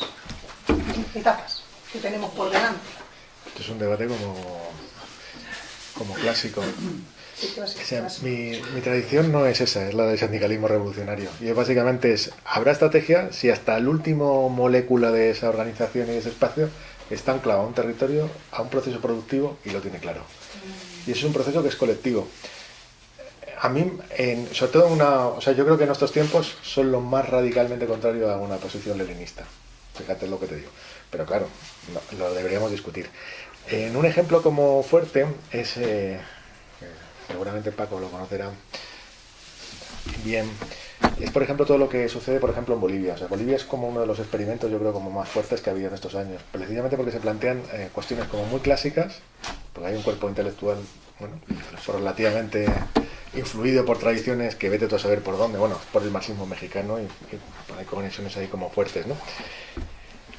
etapas que tenemos por delante. Esto es un debate como como clásico. O sea, mi, mi tradición no es esa, es la del sindicalismo revolucionario. Y básicamente es, habrá estrategia si hasta el último molécula de esa organización y ese espacio está anclado a un territorio, a un proceso productivo y lo tiene claro. Y eso es un proceso que es colectivo. A mí, en- sobre todo en una, o sea, yo creo que en estos tiempos son lo más radicalmente contrario a una posición leninista. Fíjate lo que te digo. Pero claro, no- lo deberíamos discutir. En un ejemplo como fuerte es, eh, seguramente Paco lo conocerá bien, es por ejemplo todo lo que sucede por ejemplo en Bolivia. Bolivia es como uno de los experimentos yo creo como más fuertes que ha habido en estos años, precisamente porque se plantean eh, cuestiones como muy clásicas, porque hay un cuerpo intelectual bueno, relativamente influido por tradiciones que vete tú a saber por dónde, bueno, por el marxismo mexicano y, y hay conexiones ahí como fuertes, ¿no?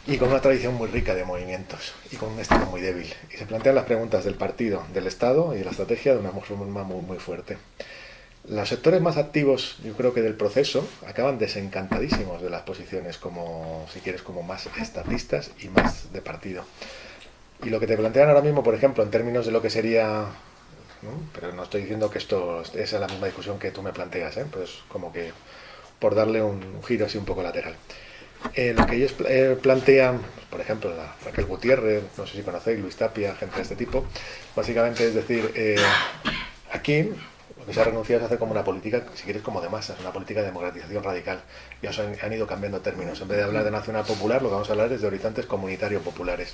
Y con una tradición muy rica de movimientos y con un estilo muy débil. Y se plantean las preguntas del partido, del Estado y de la estrategia de una forma muy, muy fuerte. Los sectores más activos, yo creo que del proceso, acaban desencantadísimos de las posiciones como, si quieres, como más estatistas y más de partido. Y lo que te plantean ahora mismo, por ejemplo, en términos de lo que sería, pero no estoy diciendo que esto es la misma discusión que tú me planteas, ¿eh? pues como que por darle un giro así un poco lateral. Eh, lo que ellos eh, plantean, por ejemplo, la Raquel Gutiérrez, no sé si conocéis, Luis Tapia, gente de este tipo, básicamente es decir, eh, aquí lo que se ha renunciado es hacer como una política, si quieres, como de masas, una política de democratización radical. Ya han, ido cambiando términos. En vez de hablar de nacional popular, lo que vamos a hablar es de horizontes comunitarios populares.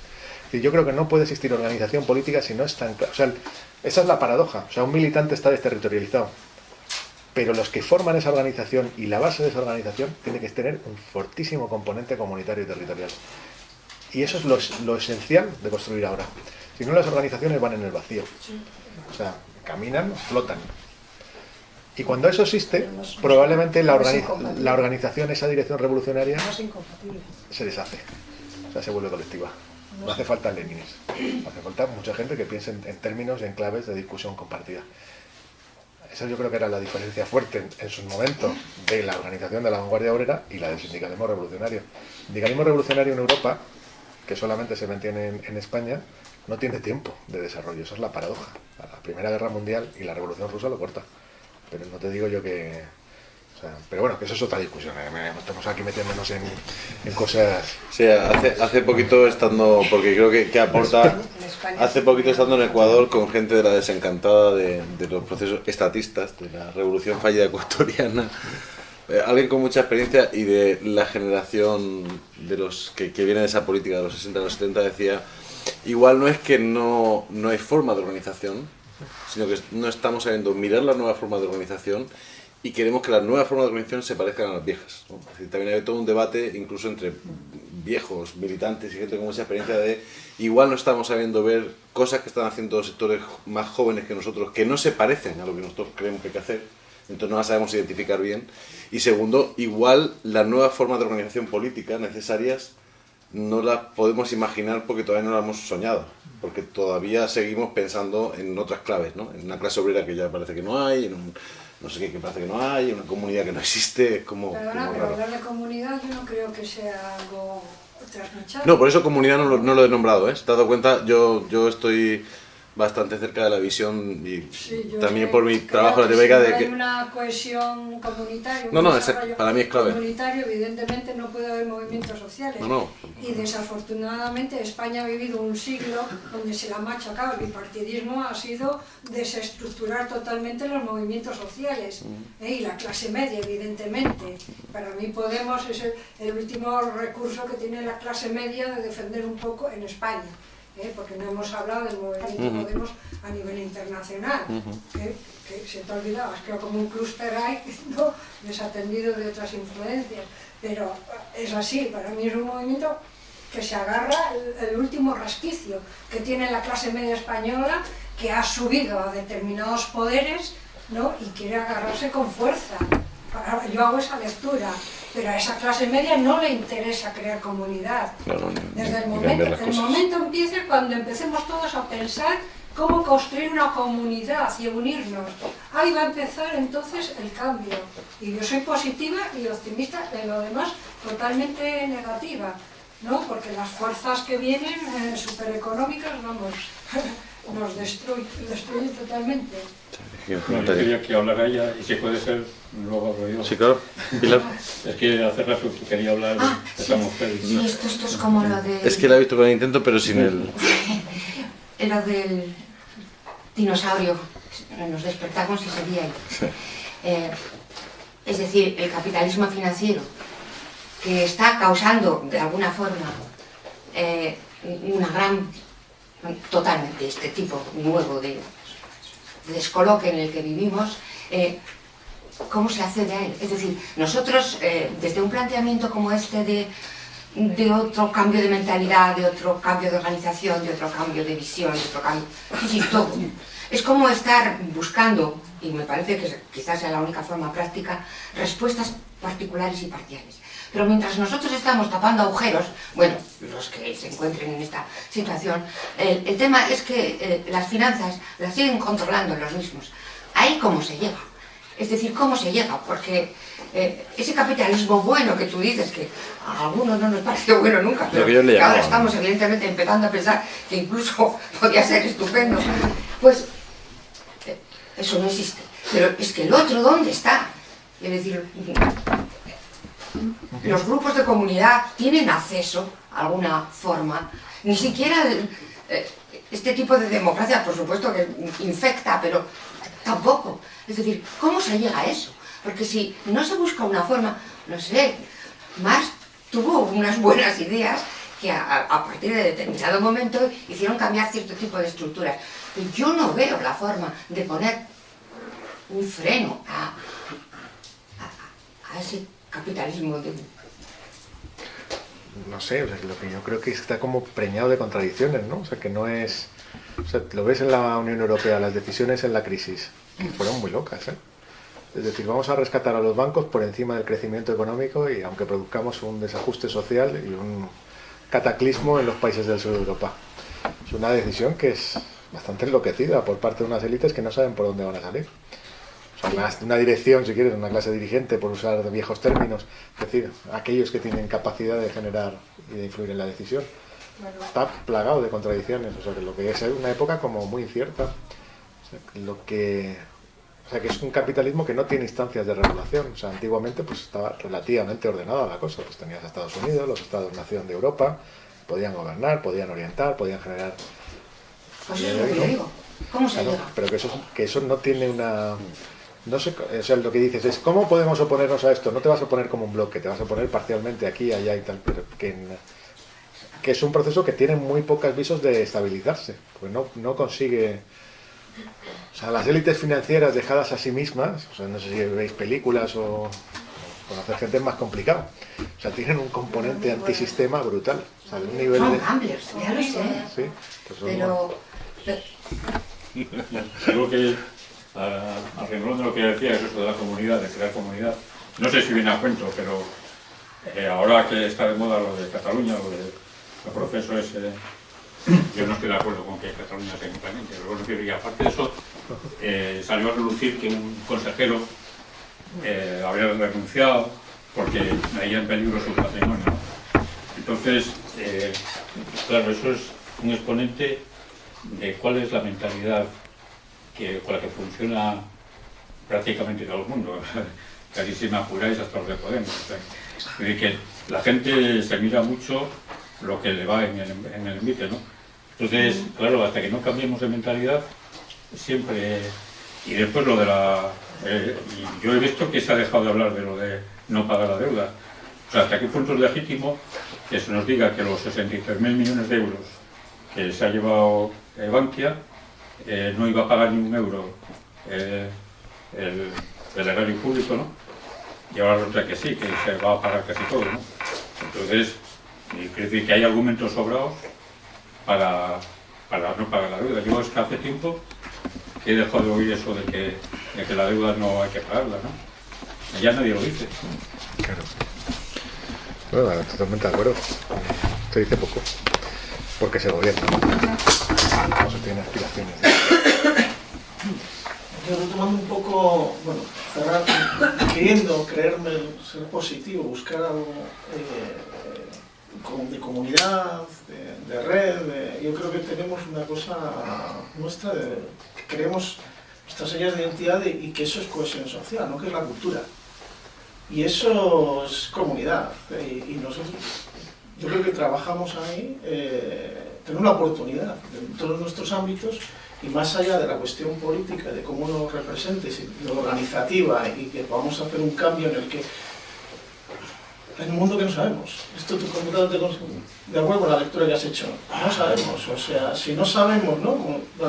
Y yo creo que no puede existir organización política si no es tan. O sea, esa es la paradoja. O sea, un militante está desterritorializado pero los que forman esa organización y la base de esa organización tiene que tener un fortísimo componente comunitario y territorial. Y eso es lo, lo esencial de construir ahora. Si no, las organizaciones van en el vacío. O sea, caminan, flotan. Y cuando eso existe, probablemente la, organi- la organización, esa dirección revolucionaria, se deshace. O sea, se vuelve colectiva. No hace falta Lenines. Hace falta mucha gente que piense en, en términos y en claves de discusión compartida. Esa yo creo que era la diferencia fuerte en, en su momento de la organización de la vanguardia obrera y la del sindicalismo revolucionario. El sindicalismo revolucionario en Europa, que solamente se mantiene en, en España, no tiene tiempo de desarrollo. Esa es la paradoja. La Primera Guerra Mundial y la Revolución Rusa lo corta. Pero no te digo yo que... o sea, pero bueno, que eso es otra discusión. ¿eh? Estamos aquí metiéndonos en, en cosas... Sí, hace, hace poquito estando, porque creo que, que aporta, hace poquito estando en Ecuador con gente de la desencantada de, de los procesos estatistas, de la revolución fallida ecuatoriana, eh, alguien con mucha experiencia y de la generación de los que, que viene de esa política de los 60 a los 70 decía, igual no es que no, no hay forma de organización, sino que no estamos sabiendo mirar la nueva forma de organización y queremos que las nuevas formas de organización se parezcan a las viejas. ¿no? Es decir, también hay todo un debate, incluso entre viejos, militantes y gente con mucha experiencia de igual no estamos sabiendo ver cosas que están haciendo sectores más jóvenes que nosotros que no se parecen a lo que nosotros creemos que hay que hacer, entonces no las sabemos identificar bien. Y segundo, igual las nuevas formas de organización política necesarias no las podemos imaginar porque todavía no las hemos soñado, porque todavía seguimos pensando en otras claves, ¿no? En una clase obrera que ya parece que no hay, en un no sé qué que parece que no hay, una comunidad que no existe, es como, Perdona, como pero raro. hablar de comunidad yo no creo que sea algo trasnochado. No, por eso comunidad no lo, no lo he nombrado, ¿eh? Te has dado cuenta, yo, yo estoy bastante cerca de la visión y Sí, también por mi trabajo en Latinoamérica si de que... hay una cohesión comunitaria, un No, no, ese- para mí es clave. comunitario, evidentemente no puede haber movimientos sociales. No, no. Y desafortunadamente España ha vivido un siglo donde se la ha machacado. El bipartidismo ha sido desestructurar totalmente los movimientos sociales. Mm. ¿eh? Y la clase media, evidentemente. Para mí Podemos es el, el último recurso que tiene la clase media de defender un poco en España. ¿Eh? Porque no hemos hablado del movimiento Ujú. Podemos a nivel internacional. ¿eh? Que se te has creado como un clúster ahí, ¿no? desatendido de otras influencias. Pero es así, para mí es un movimiento que se agarra el, el último resquicio que tiene la clase media española, que ha subido a determinados poderes ¿no? y quiere agarrarse con fuerza. Yo hago esa lectura, pero a esa clase media no le interesa crear comunidad. Ni- Desde el momento, el cosas. momento empieza cuando empecemos todos a pensar cómo construir una comunidad y unirnos. Ahí va a empezar entonces el cambio. Y yo soy positiva y optimista, en lo demás totalmente negativa, ¿no? Porque las fuerzas que vienen, eh, supereconómicas, vamos, nos destruye, destruye totalmente. No, yo quería que hablara ella y si puede ser, luego hablo yo. Sí, claro. Pilar. es que hace rato que quería hablar de Ah, esa mujer. y- Sí, esto, esto es como lo de... Es que la he visto con el intento, pero sin el... Lo del dinosaurio. Nos despertamos y seguía ahí. Eh, es decir, el capitalismo financiero, que está causando de alguna forma eh, una gran, totalmente este tipo nuevo de, de descoloque en el que vivimos, eh, ¿cómo se accede a él? Es decir, nosotros eh, desde un planteamiento como este de, de otro cambio de mentalidad, de otro cambio de organización, de otro cambio de visión, de otro cambio... Sí, todo. Es como estar buscando, y me parece que quizás sea la única forma práctica, respuestas particulares y parciales. Pero mientras nosotros estamos tapando agujeros, bueno, los que se encuentren en esta situación, el, el tema es que eh, las finanzas las siguen controlando los mismos. Ahí cómo se llega. Es decir, cómo se llega, porque eh, ese capitalismo bueno que tú dices, que a algunos no nos pareció bueno nunca, pero que ahora estamos evidentemente empezando a pensar que incluso podría ser estupendo, pues eh, eso no existe. Pero es que el otro, ¿dónde está? Es decir, los grupos de comunidad tienen acceso a alguna forma, ni siquiera eh, este tipo de democracia, por supuesto que infecta, pero tampoco. Es decir, ¿cómo se llega a eso? Porque si no se busca una forma, no sé, Marx tuvo unas buenas ideas que a, partir de determinado momento hicieron cambiar cierto tipo de estructuras. Yo no veo la forma de poner un freno a, no sé, o sea, lo que yo creo que está como preñado de contradicciones, ¿no? O sea, que no es... O sea, lo ves en la Unión Europea, las decisiones en la crisis, que fueron muy locas, ¿eh? Es decir, vamos a rescatar a los bancos por encima del crecimiento económico y aunque produzcamos un desajuste social y un cataclismo en los países del sur de Europa. Es una decisión que es bastante enloquecida por parte de unas élites que no saben por dónde van a salir. O sea, una, una dirección, si quieres, una clase dirigente, por usar viejos términos, es decir, aquellos que tienen capacidad de generar y de influir en la decisión. Está plagado de contradicciones, o sea, que lo que es una época como muy incierta. O sea, que lo que, o sea, que es un capitalismo que no tiene instancias de regulación. O sea, antiguamente pues estaba relativamente ordenada la cosa. Pues tenías a Estados Unidos, los Estados-nación de Europa, podían gobernar, podían orientar, podían generar... Pues. ¿Cómo se Claro, pero que eso, que eso no tiene una... No sé, o sea, lo que dices es, ¿cómo podemos oponernos a esto? No te vas a oponer como un bloque, te vas a oponer parcialmente aquí, allá y tal, pero que, en- que es un proceso que tiene muy pocas visos de estabilizarse, pues no, no consigue... O sea, las élites financieras dejadas a sí mismas, o sea, no sé si veis películas o conocer gente es más complicado, o sea, tienen un componente antisistema brutal, o sea, de un nivel Son de... gamblers, ya lo sé. Sí, pues son- Pero, pero- Creo que, a, a renglón de lo que decía, eso de la comunidad, de crear comunidad, no sé si viene a cuento, pero eh, ahora que está de moda lo de Cataluña, lo de el proceso ese, yo no estoy de acuerdo con que Cataluña se implemente, pero bueno, que- aparte de eso, eh, salió a relucir que un consejero eh, había renunciado porque veía en peligro su patrimonio. Entonces, claro, eso es un exponente de cuál es la mentalidad que, con la que funciona prácticamente todo el mundo. Casi si me apuráis hasta los de Podemos. Es decir, que la gente se mira mucho lo que le va en el, en el envite, ¿no? Entonces, claro, hasta que no cambiemos de mentalidad, siempre... Y después lo de la... eh, yo he visto que se ha dejado de hablar de lo de no pagar la deuda. O sea, hasta qué punto es legítimo que se nos diga que los 63.000 millones de euros que se ha llevado Bankia eh, no iba a pagar ni un euro eh, el, el erario público, ¿no? Y ahora resulta que sí, que se va a pagar casi todo, ¿no? Entonces, decir que hay argumentos sobrados para, para no pagar la deuda. Yo es que hace tiempo que he dejado de oír eso de que, de que la deuda no hay que pagarla, ¿no? Ya nadie lo dice. Claro. Bueno, totalmente de acuerdo. Se dice poco. Porque se gobierna. No se tiene aspiraciones. Retomando un poco, bueno, cerrar, queriendo creerme ser positivo, buscar algo eh, de comunidad, de, red, yo creo que tenemos una cosa nuestra creemos nuestras señas de identidad y, que eso es cohesión social, ¿no? que es la cultura. Y eso es comunidad. eh, y nosotros, yo creo que trabajamos ahí, eh, tenemos una oportunidad en todos nuestros ámbitos y más allá de la cuestión política, de cómo nos representes, y lo organizativa y que podamos hacer un cambio en el que en un mundo que no sabemos. Esto tu computador te cons- de acuerdo con la lectura que has hecho. No sabemos, o sea, si no sabemos, ¿no?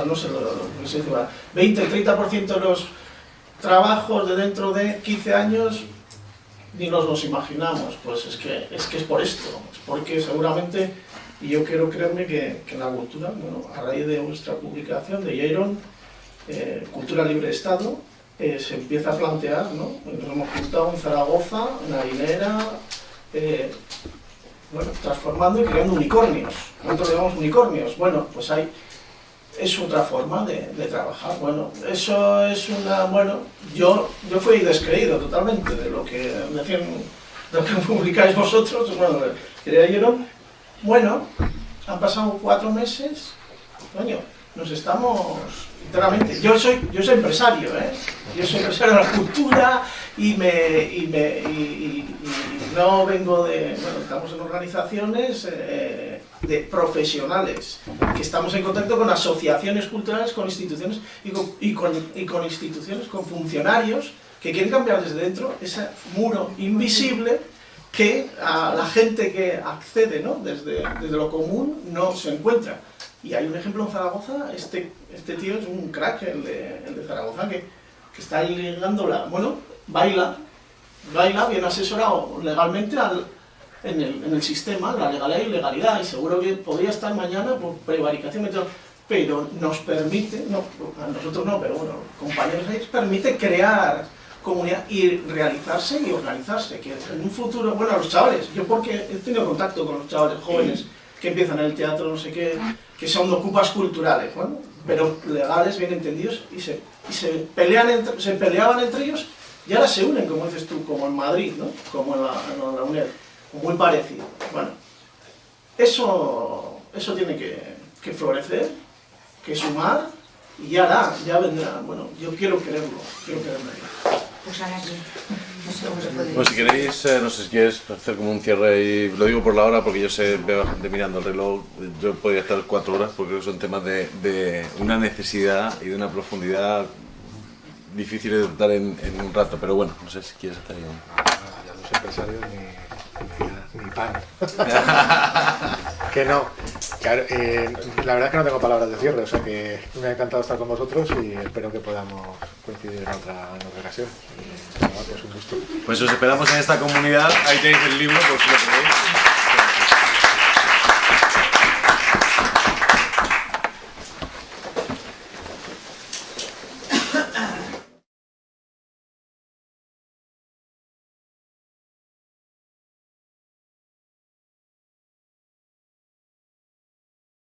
No sé lo, lo va, 20, 30% de los trabajos de dentro de 15 años ni nos los imaginamos, pues es que es, que es por esto, es porque seguramente, y yo quiero creerme que, que la cultura, bueno, a raíz de vuestra publicación de Jaron, eh, Cultura Libre Estado, eh, se empieza a plantear, ¿no? Nos hemos juntado en Zaragoza, en Harinera, eh, bueno, transformando y creando unicornios. Nosotros llamamos unicornios. Bueno, pues hay, es otra forma de, trabajar. Bueno, eso es una, bueno, yo, yo fui descreído totalmente de lo que decían, de lo que publicáis vosotros, bueno, que leyeron. Bueno, han pasado cuatro meses, coño, nos estamos enteramente. Yo soy, yo soy empresario, ¿eh? Yo soy empresario de la cultura y me, y me y, no vengo de, bueno, estamos en organizaciones eh, de profesionales que estamos en contacto con asociaciones culturales, con instituciones con, con, y con instituciones, con funcionarios que quieren cambiar desde dentro ese muro invisible que a la gente que accede ¿no? desde, desde lo común no se encuentra. Y hay un ejemplo en Zaragoza, este, este tío es un crack, el de, Zaragoza, que, está ligando la... Bueno, baila, baila bien asesorado legalmente al, en, el, en el sistema, la legalidad y legalidad, y seguro que podría estar mañana por prevaricación, pero nos permite, no, a nosotros no, pero bueno, compañeros permite crear comunidad y realizarse y organizarse, que en un futuro, bueno, los chavales, yo porque he tenido contacto con los chavales jóvenes que empiezan en el teatro, no sé qué, que son ocupas culturales, bueno, pero legales, bien entendidos, y se, y se, pelean entre- se peleaban entre ellos y ahora se unen, como dices tú, como en Madrid, ¿no? como en la, en la UNED, muy parecido. Bueno, eso, eso tiene que, que florecer, que sumar, y ya hará, ya vendrá. Bueno, yo quiero creerlo, quiero creerlo. Pues ahora sí. No sé cómo se puede Pues si queréis, eh, no sé si quieres hacer como un cierre y lo digo por la hora porque yo sé, veo a gente mirando el reloj, yo podría estar cuatro horas porque son temas de, de una necesidad y de una profundidad difíciles de tratar en, en un rato, pero bueno, no sé si quieres hacer ahí un- Ya los empresarios ni pan. que no. Claro, eh, la verdad es que no tengo palabras de cierre, o sea que me ha encantado estar con vosotros y espero que podamos coincidir en otra, en otra ocasión. Nada, pues un gusto. Pues os esperamos en esta comunidad, ahí tenéis el libro por si lo queréis.